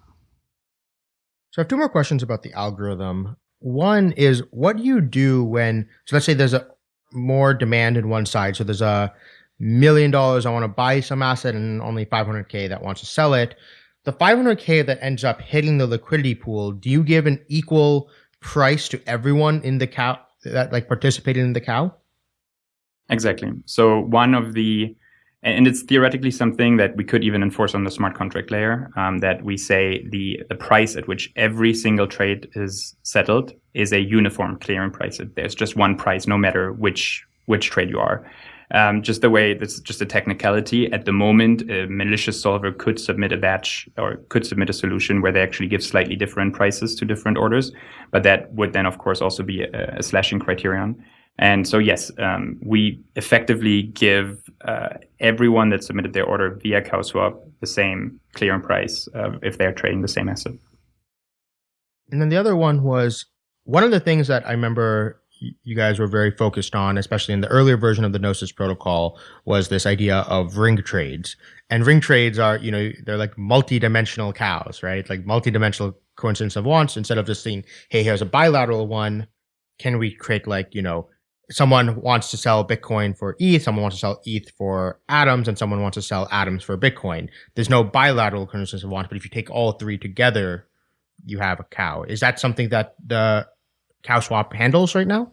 So I have two more questions about the algorithm One is what do you do when so let's say there's a more demand in one side. So there's a million dollars I want to buy some asset and only 500k that wants to sell it. The 500k that ends up hitting the liquidity pool, do you give an equal price to everyone in the cow that like participated in the cow? Exactly. So one of the and it's theoretically something that we could even enforce on the smart contract layer um, that we say the, the price at which every single trade is settled is a uniform clearing price. There's just one price, no matter which which trade you are. Um, just the way that's just a technicality. At the moment, a malicious solver could submit a batch or could submit a solution where they actually give slightly different prices to different orders, but that would then, of course, also be a, a slashing criterion. And so, yes, um, we effectively give uh, everyone that submitted their order via CowSwap the same clearing price uh, if they're trading the same asset. And then the other one was one of the things that I remember you guys were very focused on, especially in the earlier version of the Gnosis protocol, was this idea of ring trades. And ring trades are, you know, they're like multi-dimensional cows, right? Like multi-dimensional coincidence of wants. Instead of just saying, hey, here's a bilateral one, can we create like, you know, someone wants to sell Bitcoin for ETH, someone wants to sell ETH for Atoms, and someone wants to sell Atoms for Bitcoin. There's no bilateral coincidence of wants, but if you take all three together, you have a cow. Is that something that the cow swap handles right now?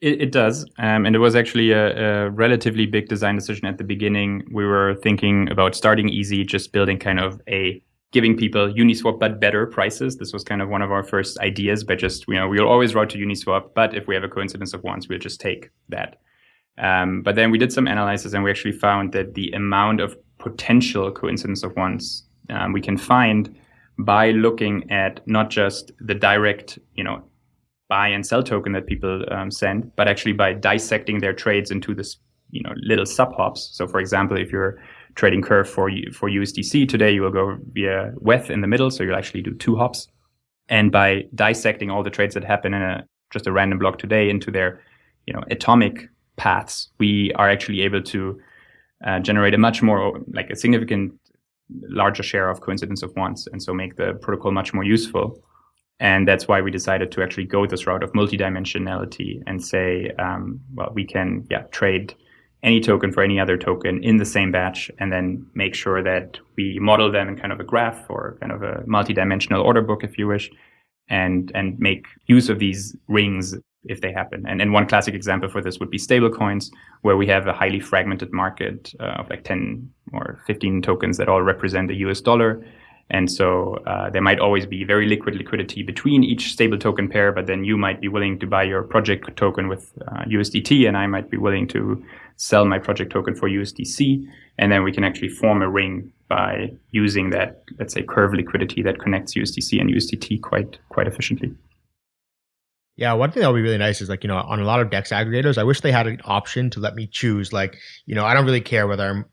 It, it does, um, and it was actually a, a, relatively big design decision at the beginning. We were thinking about starting easy, just building kind of a giving people Uniswap but better prices. This was kind of one of our first ideas, but just, you know, we'll always route to Uniswap, but if we have a coincidence of wants, we'll just take that. Um, but then we did some analysis and we actually found that the amount of potential coincidence of wants um, we can find by looking at not just the direct, you know, buy and sell token that people um, send, but actually by dissecting their trades into this, you know, little sub hops. So for example, if you're trading curve for for USDC. Today you will go via WETH in the middle, so you'll actually do two hops. And by dissecting all the trades that happen in a just a random block today into their you know atomic paths, we are actually able to uh, generate a much more like a significant larger share of coincidence of wants, and so make the protocol much more useful. And that's why we decided to actually go this route of multidimensionality and say, um, well, we can yeah trade any token for any other token in the same batch and then make sure that we model them in kind of a graph or kind of a multi-dimensional order book if you wish and and make use of these rings if they happen. And, and one classic example for this would be stablecoins where we have a highly fragmented market uh, of like 10 or 15 tokens that all represent the us dollar and so uh, there might always be very liquid liquidity between each stable token pair, but then you might be willing to buy your project token with uh, USDT, and I might be willing to sell my project token for USDC. And then we can actually form a ring by using that, let's say, curve liquidity that connects USDC and USDT quite quite efficiently. Yeah, one thing that would be really nice is like, you know, on a lot of DEX aggregators, I wish they had an option to let me choose. Like, you know, I don't really care whether I'm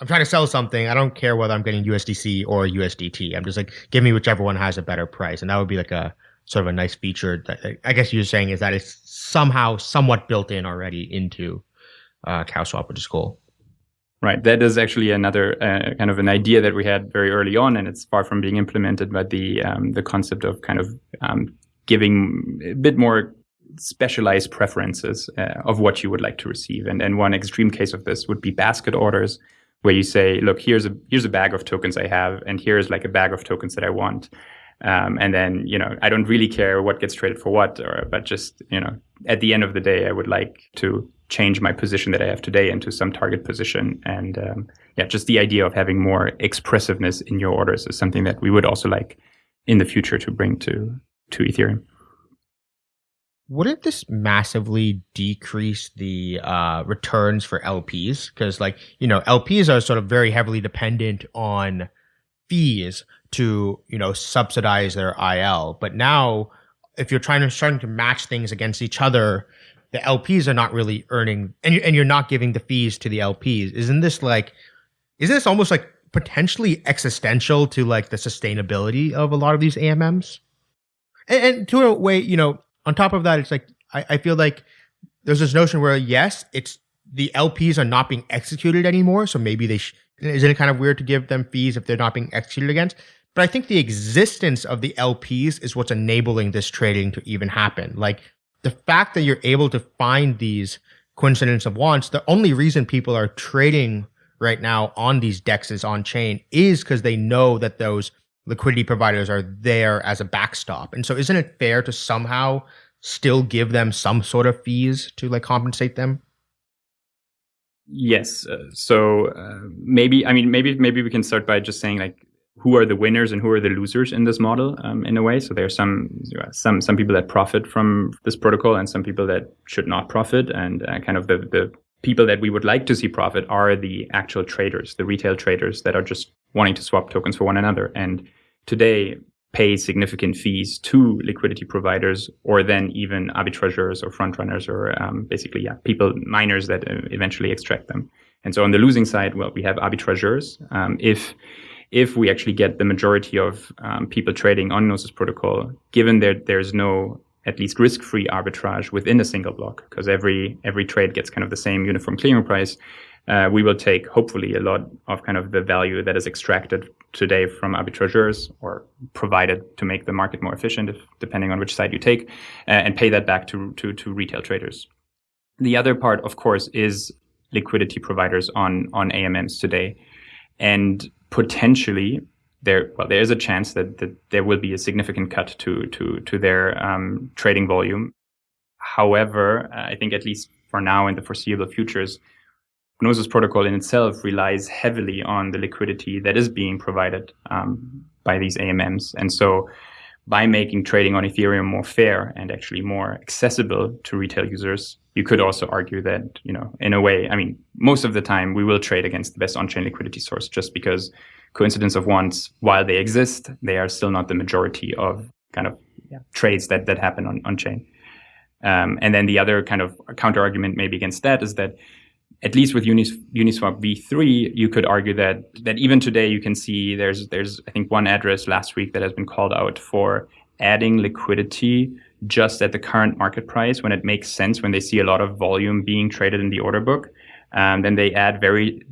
I'm trying to sell something. I don't care whether I'm getting USDC or USDT. I'm just like, give me whichever one has a better price. And that would be like a sort of a nice feature that I guess you're saying is that it's somehow somewhat built in already into uh, CowSwap, which is cool. Right. That is actually another uh, kind of an idea that we had very early on, and it's far from being implemented. But the um, the concept of kind of um, giving a bit more specialized preferences uh, of what you would like to receive, and and one extreme case of this would be basket orders, where you say, look, here's a here's a bag of tokens I have, and here's like a bag of tokens that I want. Um, and then you know I don't really care what gets traded for what, or but just you know at the end of the day I would like to change my position that I have today into some target position. And um, yeah, just the idea of having more expressiveness in your orders is something that we would also like in the future to bring to to Ethereum. Wouldn't this massively decrease the uh, returns for LPs? Because, like, you know, LPs are sort of very heavily dependent on fees to, you know, subsidize their IL. But now, if you're trying to starting to match things against each other, the LPs are not really earning, and you're, and you're not giving the fees to the LPs. Isn't this like, isn't this almost like potentially existential to like the sustainability of a lot of these AMMs? And, and to a way, you know, on top of that, it's like I, I feel like there's this notion where yes, it's the LPs are not being executed anymore, so maybe they sh- isn't it kind of weird to give them fees if they're not being executed against? But I think the existence of the LPs is what's enabling this trading to even happen. Like the fact that you're able to find these coincidence of wants, the only reason people are trading right now on these dexes on chain is because they know that those liquidity providers are there as a backstop. And so isn't it fair to somehow still give them some sort of fees to like compensate them? Yes. Uh, so uh, maybe I mean maybe maybe we can start by just saying like who are the winners and who are the losers in this model um, in a way. So there are some some some people that profit from this protocol and some people that should not profit, and uh, kind of the the people that we would like to see profit are the actual traders, the retail traders that are just wanting to swap tokens for one another. And today, pay significant fees to liquidity providers or then even arbitrageurs or front runners or um, basically yeah people miners that uh, eventually extract them. And so on the losing side well we have arbitrageurs. Um, if if we actually get the majority of um, people trading on gnosis protocol given that there's no at least risk-free arbitrage within a single block because every every trade gets kind of the same uniform clearing price uh, we will take hopefully a lot of kind of the value that is extracted today from arbitrageurs or provided to make the market more efficient, if, depending on which side you take, uh, and pay that back to, to, to retail traders. The other part, of course, is liquidity providers on, on AMMs today. And potentially there well there is a chance that, that there will be a significant cut to to to their um, trading volume. However, I think at least for now in the foreseeable futures, Gnosis protocol in itself relies heavily on the liquidity that is being provided um, by these AMMs. And so by making trading on Ethereum more fair and actually more accessible to retail users, you could also argue that, you know, in a way, I mean, most of the time we will trade against the best on-chain liquidity source just because coincidence of wants, while they exist, they are still not the majority of kind of yeah. trades that, that happen on, on chain. Um, and then the other kind of counter argument maybe against that is that at least with Unis, Uniswap v3, you could argue that that even today you can see there's there's I think one address last week that has been called out for adding liquidity just at the current market price when it makes sense when they see a lot of volume being traded in the order book. Um, then they add very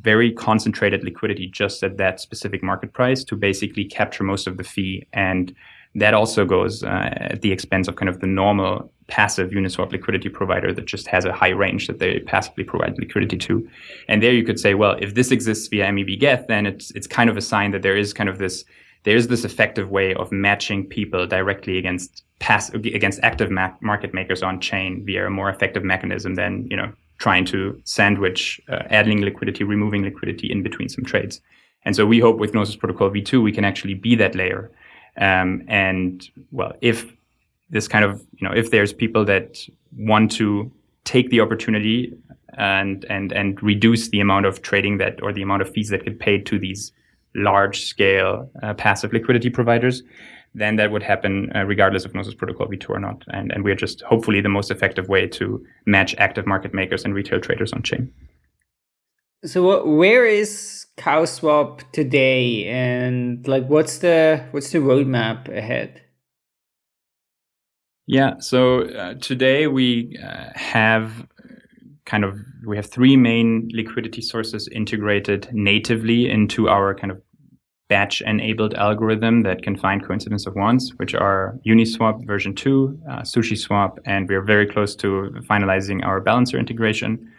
very concentrated liquidity just at that specific market price to basically capture most of the fee and that also goes uh, at the expense of kind of the normal passive Uniswap liquidity provider that just has a high range that they passively provide liquidity to. And there you could say, well, if this exists via MEV Geth, then it's it's kind of a sign that there is kind of this there is this effective way of matching people directly against pass against active ma- market makers on chain via a more effective mechanism than you know trying to sandwich uh, adding liquidity, removing liquidity in between some trades. And so we hope with Gnosis Protocol v2 we can actually be that layer. Um, and well, if this kind of you know if there's people that want to take the opportunity and and and reduce the amount of trading that or the amount of fees that get paid to these large scale uh, passive liquidity providers then that would happen uh, regardless of Gnosis Protocol v2 or not. And, and we're just hopefully the most effective way to match active market makers and retail traders on chain. So where is CowSwap today and like what's the what's the roadmap ahead? Yeah. So uh, today we uh, have kind of we have three main liquidity sources integrated natively into our kind of batch enabled algorithm that can find coincidence of wants, which are Uniswap version 2, uh, SushiSwap, and we're very close to finalizing our balancer integration.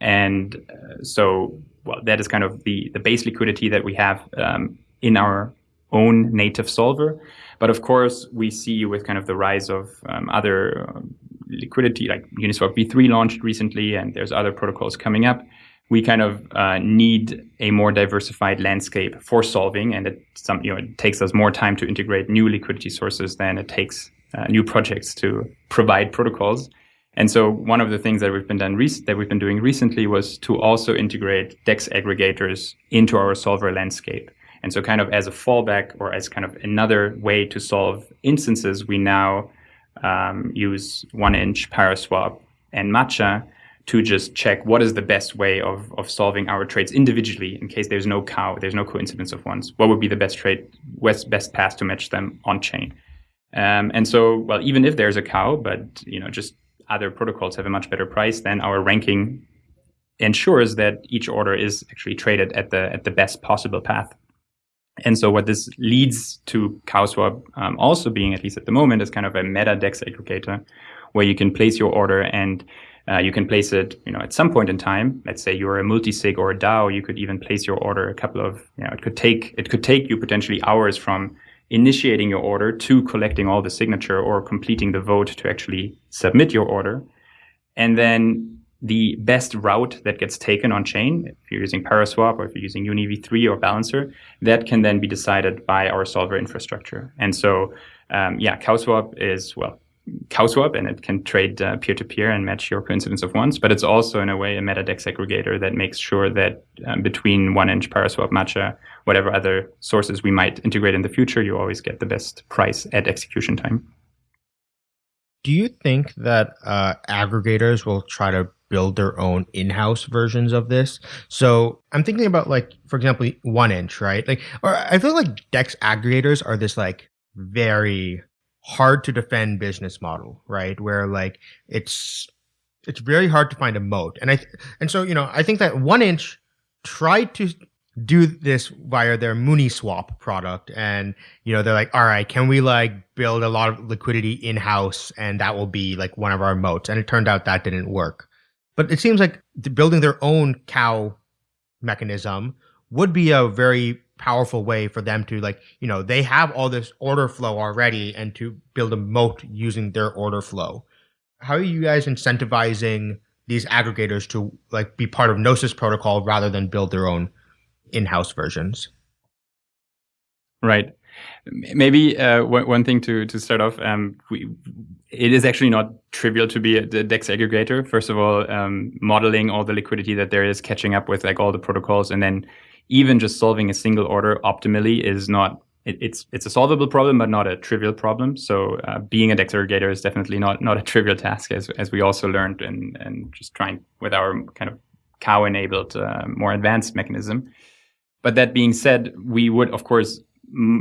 And uh, so, well, that is kind of the, the base liquidity that we have um, in our own native solver. But of course, we see with kind of the rise of um, other um, liquidity, like Uniswap v3 launched recently, and there's other protocols coming up. We kind of uh, need a more diversified landscape for solving, and it some you know it takes us more time to integrate new liquidity sources than it takes uh, new projects to provide protocols. And so one of the things that we've been done that we've been doing recently was to also integrate DEX aggregators into our solver landscape. And so, kind of as a fallback or as kind of another way to solve instances, we now um, use 1inch Paraswap and Matcha to just check what is the best way of, of solving our trades individually in case there's no cow, there's no coincidence of wants. What would be the best trade, best, best path to match them on chain? Um, and so, well, even if there's a cow, but you know, just other protocols have a much better price, then our ranking ensures that each order is actually traded at the at the best possible path. And so what this leads to CowSwap um, also being, at least at the moment, is kind of a meta DEX aggregator where you can place your order and uh, you can place it, you know, at some point in time. Let's say you're a multi-sig or a DAO, you could even place your order a couple of, you know, it could take it could take you potentially hours from initiating your order to collecting all the signature or completing the vote to actually submit your order. And then the best route that gets taken on chain, if you're using Paraswap or if you're using UniV3 or Balancer, that can then be decided by our solver infrastructure. And so, um, yeah, CowSwap is, well, CowSwap and it can trade uh, peer-to-peer and match your coincidence of wants, but it's also in a way a MetaDex aggregator that makes sure that um, between 1inch, Paraswap, Matcha, whatever other sources we might integrate in the future, you always get the best price at execution time. Do you think that uh, aggregators will try to build their own in-house versions of this. So I'm thinking about like, for example, 1inch, right? Like, or I feel like Dex aggregators are this like very hard to defend business model, right? Where like it's it's very hard to find a moat, and I and so you know I think that 1inch tried to do this via their Mooniswap product, and you know they're like, all right, can we like build a lot of liquidity in house, and that will be like one of our moats, and it turned out that didn't work. But it seems like building their own cow mechanism would be a very powerful way for them to like, you know, they have all this order flow already and to build a moat using their order flow. How are you guys incentivizing these aggregators to like be part of Gnosis protocol rather than build their own in-house versions? Right. Maybe uh, one thing to to start off, um, we, it is actually not trivial to be a, DEX aggregator. First of all, um, modeling all the liquidity that there is, catching up with like all the protocols, and then even just solving a single order optimally is not. It, it's it's a solvable problem, but not a trivial problem. So uh, being a DEX aggregator is definitely not not a trivial task, as as we also learned and and just trying with our kind of cow enabled uh, more advanced mechanism. But that being said, we would of course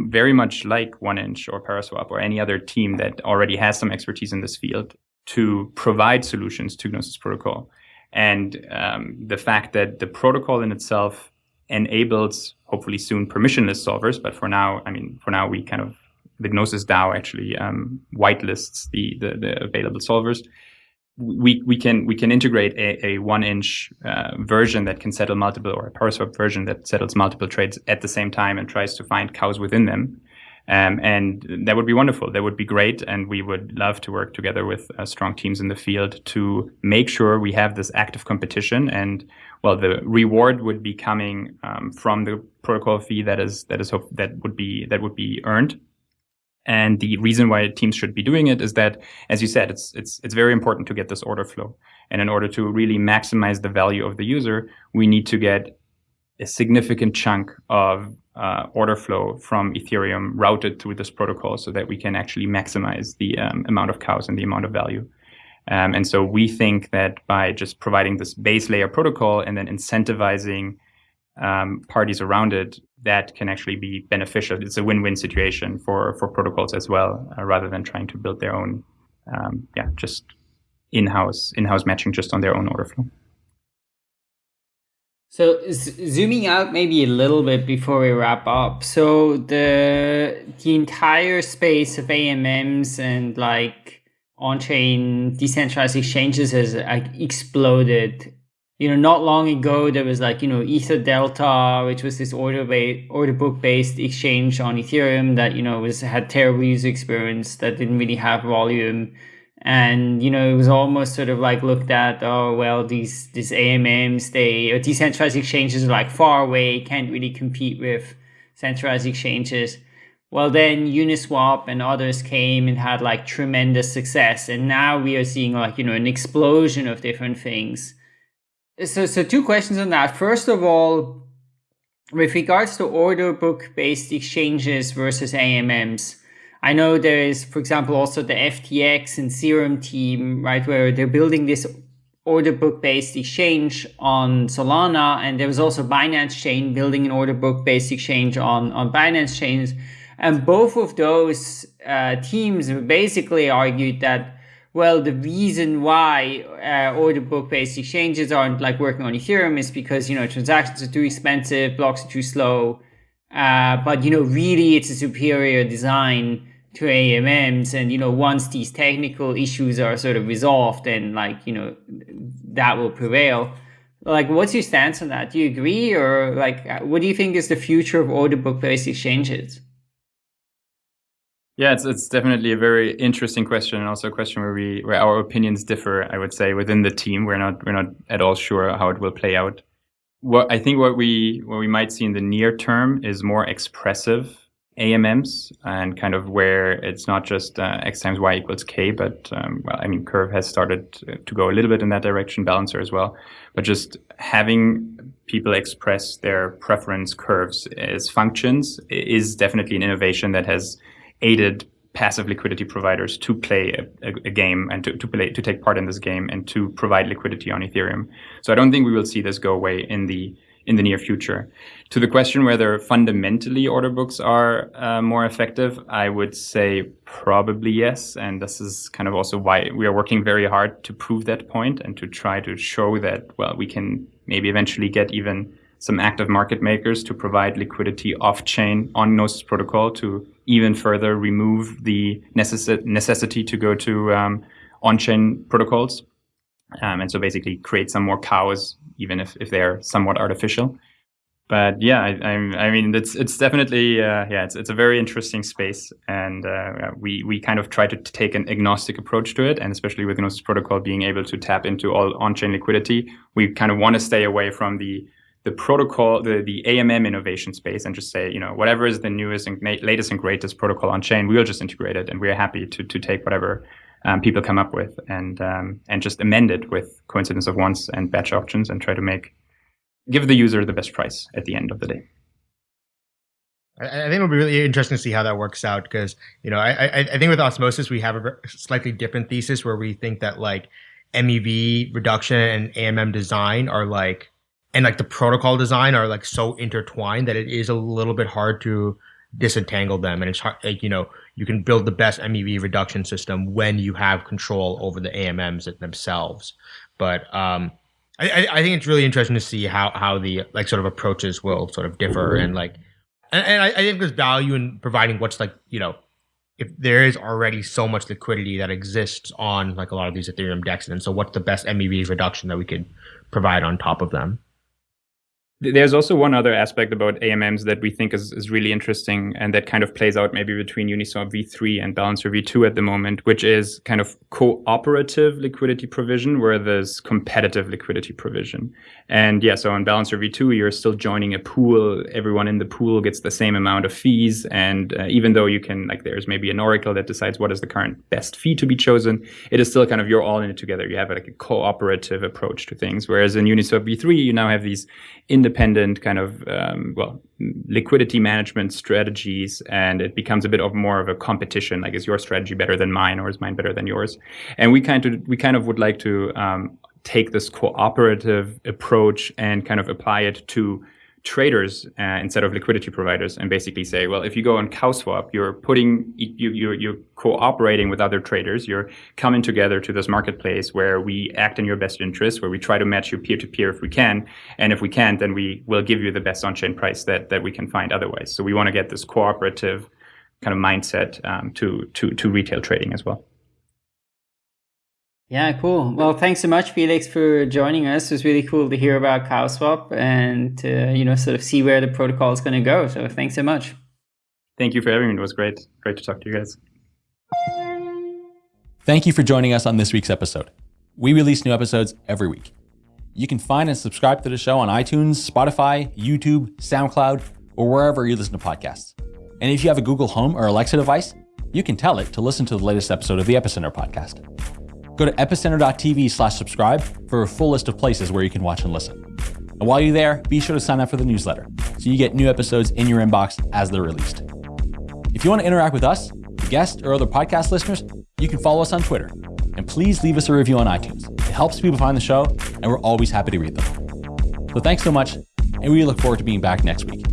very much like 1inch or Paraswap or any other team that already has some expertise in this field to provide solutions to Gnosis Protocol. And um, the fact that the protocol in itself enables, hopefully soon, permissionless solvers. But for now, I mean, for now, we kind of, the Gnosis DAO actually um, whitelists the, the, the available solvers we we can we can integrate a, a 1inch uh, version that can settle multiple or a Paraswap version that settles multiple trades at the same time and tries to find cows within them. Um, and that would be wonderful. That would be great. And we would love to work together with uh, strong teams in the field to make sure we have this active competition. And well, the reward would be coming um, from the protocol fee that is that is hope, that would be that would be earned and the reason why teams should be doing it is that, as you said, it's it's it's very important to get this order flow. And in order to really maximize the value of the user, we need to get a significant chunk of uh, order flow from Ethereum routed through this protocol so that we can actually maximize the um, amount of cows and the amount of value. Um, and so we think that by just providing this base layer protocol and then incentivizing um, parties around it, that can actually be beneficial. It's a win-win situation for for protocols as well, uh, rather than trying to build their own, um, yeah, just in-house in-house matching just on their own order flow. So zooming out maybe a little bit before we wrap up. So the the entire space of AMMs and like on-chain decentralized exchanges has like exploded you know, not long ago there was like you know EtherDelta, which was this order based order book based exchange on Ethereum that you know was had terrible user experience that didn't really have volume, and you know it was almost sort of like looked at oh well these these AMMs they or decentralized exchanges are like far away can't really compete with centralized exchanges. Well, then Uniswap and others came and had like tremendous success, and now we are seeing like you know an explosion of different things so, so two questions on that. First of all, with regards to order book based exchanges versus AMMs, I know there is, for example, also the FTX and Serum team, right, where they're building this order book based exchange on Solana. And there was also Binance Chain building an order book based exchange on, on Binance Chains. And both of those uh, teams basically argued that well, the reason why uh, order book based exchanges aren't like working on Ethereum is because, you know, transactions are too expensive, blocks are too slow. uh, but you know, really, it's a superior design to AMMs, and you know, once these technical issues are sort of resolved, then like you know, that will prevail. Like, what's your stance on that? Do you agree, or like, uh, what do you think is the future of order book based exchanges? Yeah, it's it's definitely a very interesting question, and also a question where we where our opinions differ. I would say within the team, we're not we're not at all sure how it will play out. What I think what we what we might see in the near term is more expressive AMMs and kind of where it's not just uh, x times y equals k, but um, well, I mean, Curve has started to go a little bit in that direction, Balancer as well. But just having people express their preference curves as functions is definitely an innovation that has aided passive liquidity providers to play a, a, a, game and to, to play to take part in this game and to provide liquidity on Ethereum. So I don't think we will see this go away in the in the near future. To the question whether fundamentally order books are uh, more effective, I would say probably yes. And this is kind of also why we are working very hard to prove that point and to try to show that well we can maybe eventually get even some active market makers to provide liquidity off chain on Gnosis protocol to even further remove the necess- necessity to go to um, on chain protocols. Um, and so basically create some more cows, even if, if they're somewhat artificial. But yeah, I, I, I mean, it's it's definitely uh, yeah, it's it's a very interesting space, and uh, we we kind of try to take an agnostic approach to it, and especially with Gnosis Protocol being able to tap into all on-chain liquidity, we kind of want to stay away from the the protocol, the, the AMM innovation space and just say, you know, whatever is the newest and latest and greatest protocol on chain, we'll just integrate it. And we're happy to, to take whatever um, people come up with and, um, and just amend it with coincidence of wants and batch auctions and try to make, give the user the best price at the end of the day. I, think it'll be really interesting to see how that works out because you know I, I, I think with osmosis we have a slightly different thesis where we think that like MEV reduction and AMM design are like and like the protocol design are like so intertwined that it is a little bit hard to disentangle them. And it's hard like you know you can build the best mev reduction system when you have control over the amms themselves. But um I, I think it's really interesting to see how how the like sort of approaches will sort of differ and like and, and I, I think there's value in providing what's like you know if there is already so much liquidity that exists on like a lot of these ethereum dexes and so what's the best mev reduction that we could provide on top of them there's also one other aspect about AMMs that we think is, is really interesting and that kind of plays out maybe between Uniswap v3 and Balancer v2 at the moment, which is kind of cooperative liquidity provision where there's competitive liquidity provision. And yeah, so on Balancer v2, you're still joining a pool. Everyone in the pool gets the same amount of fees. And uh, even though you can, like, there's maybe an oracle that decides what is the current best fee to be chosen, it is still kind of you're all in it together. You have like a cooperative approach to things. Whereas in Uniswap v3, you now have these independent independent kind of um, well liquidity management strategies and it becomes a bit of more of a competition like is your strategy better than mine or is mine better than yours? And we kind of we kind of would like to um, take this cooperative approach and kind of apply it to traders uh, instead of liquidity providers and basically say, well, if you go on CowSwap, you're putting, you, you're, you're cooperating with other traders. You're coming together to this marketplace where we act in your best interest, where we try to match you peer to peer if we can. And if we can't, then we will give you the best on chain price that, that we can find otherwise. So we want to get this cooperative kind of mindset um, to, to, to retail trading as well. Yeah, cool. Well, thanks so much, Felix, for joining us. It was really cool to hear about CowSwap and to, you know, sort of see where the protocol is going to go. So thanks so much. Thank you for having me. It was great. Great to talk to you guys. Thank you for joining us on this week's episode. We release new episodes every week. You can find and subscribe to the show on iTunes, Spotify, YouTube, SoundCloud, or wherever you listen to podcasts. And if you have a Google Home or Alexa device, you can tell it to listen to the latest episode of the Epicenter podcast. Go to epicenter.tv slash subscribe for a full list of places where you can watch and listen. And while you're there, be sure to sign up for the newsletter so you get new episodes in your inbox as they're released. If you want to interact with us, guests, or other podcast listeners, you can follow us on Twitter. And please leave us a review on iTunes. It helps people find the show, and we're always happy to read them. So thanks so much, and we look forward to being back next week.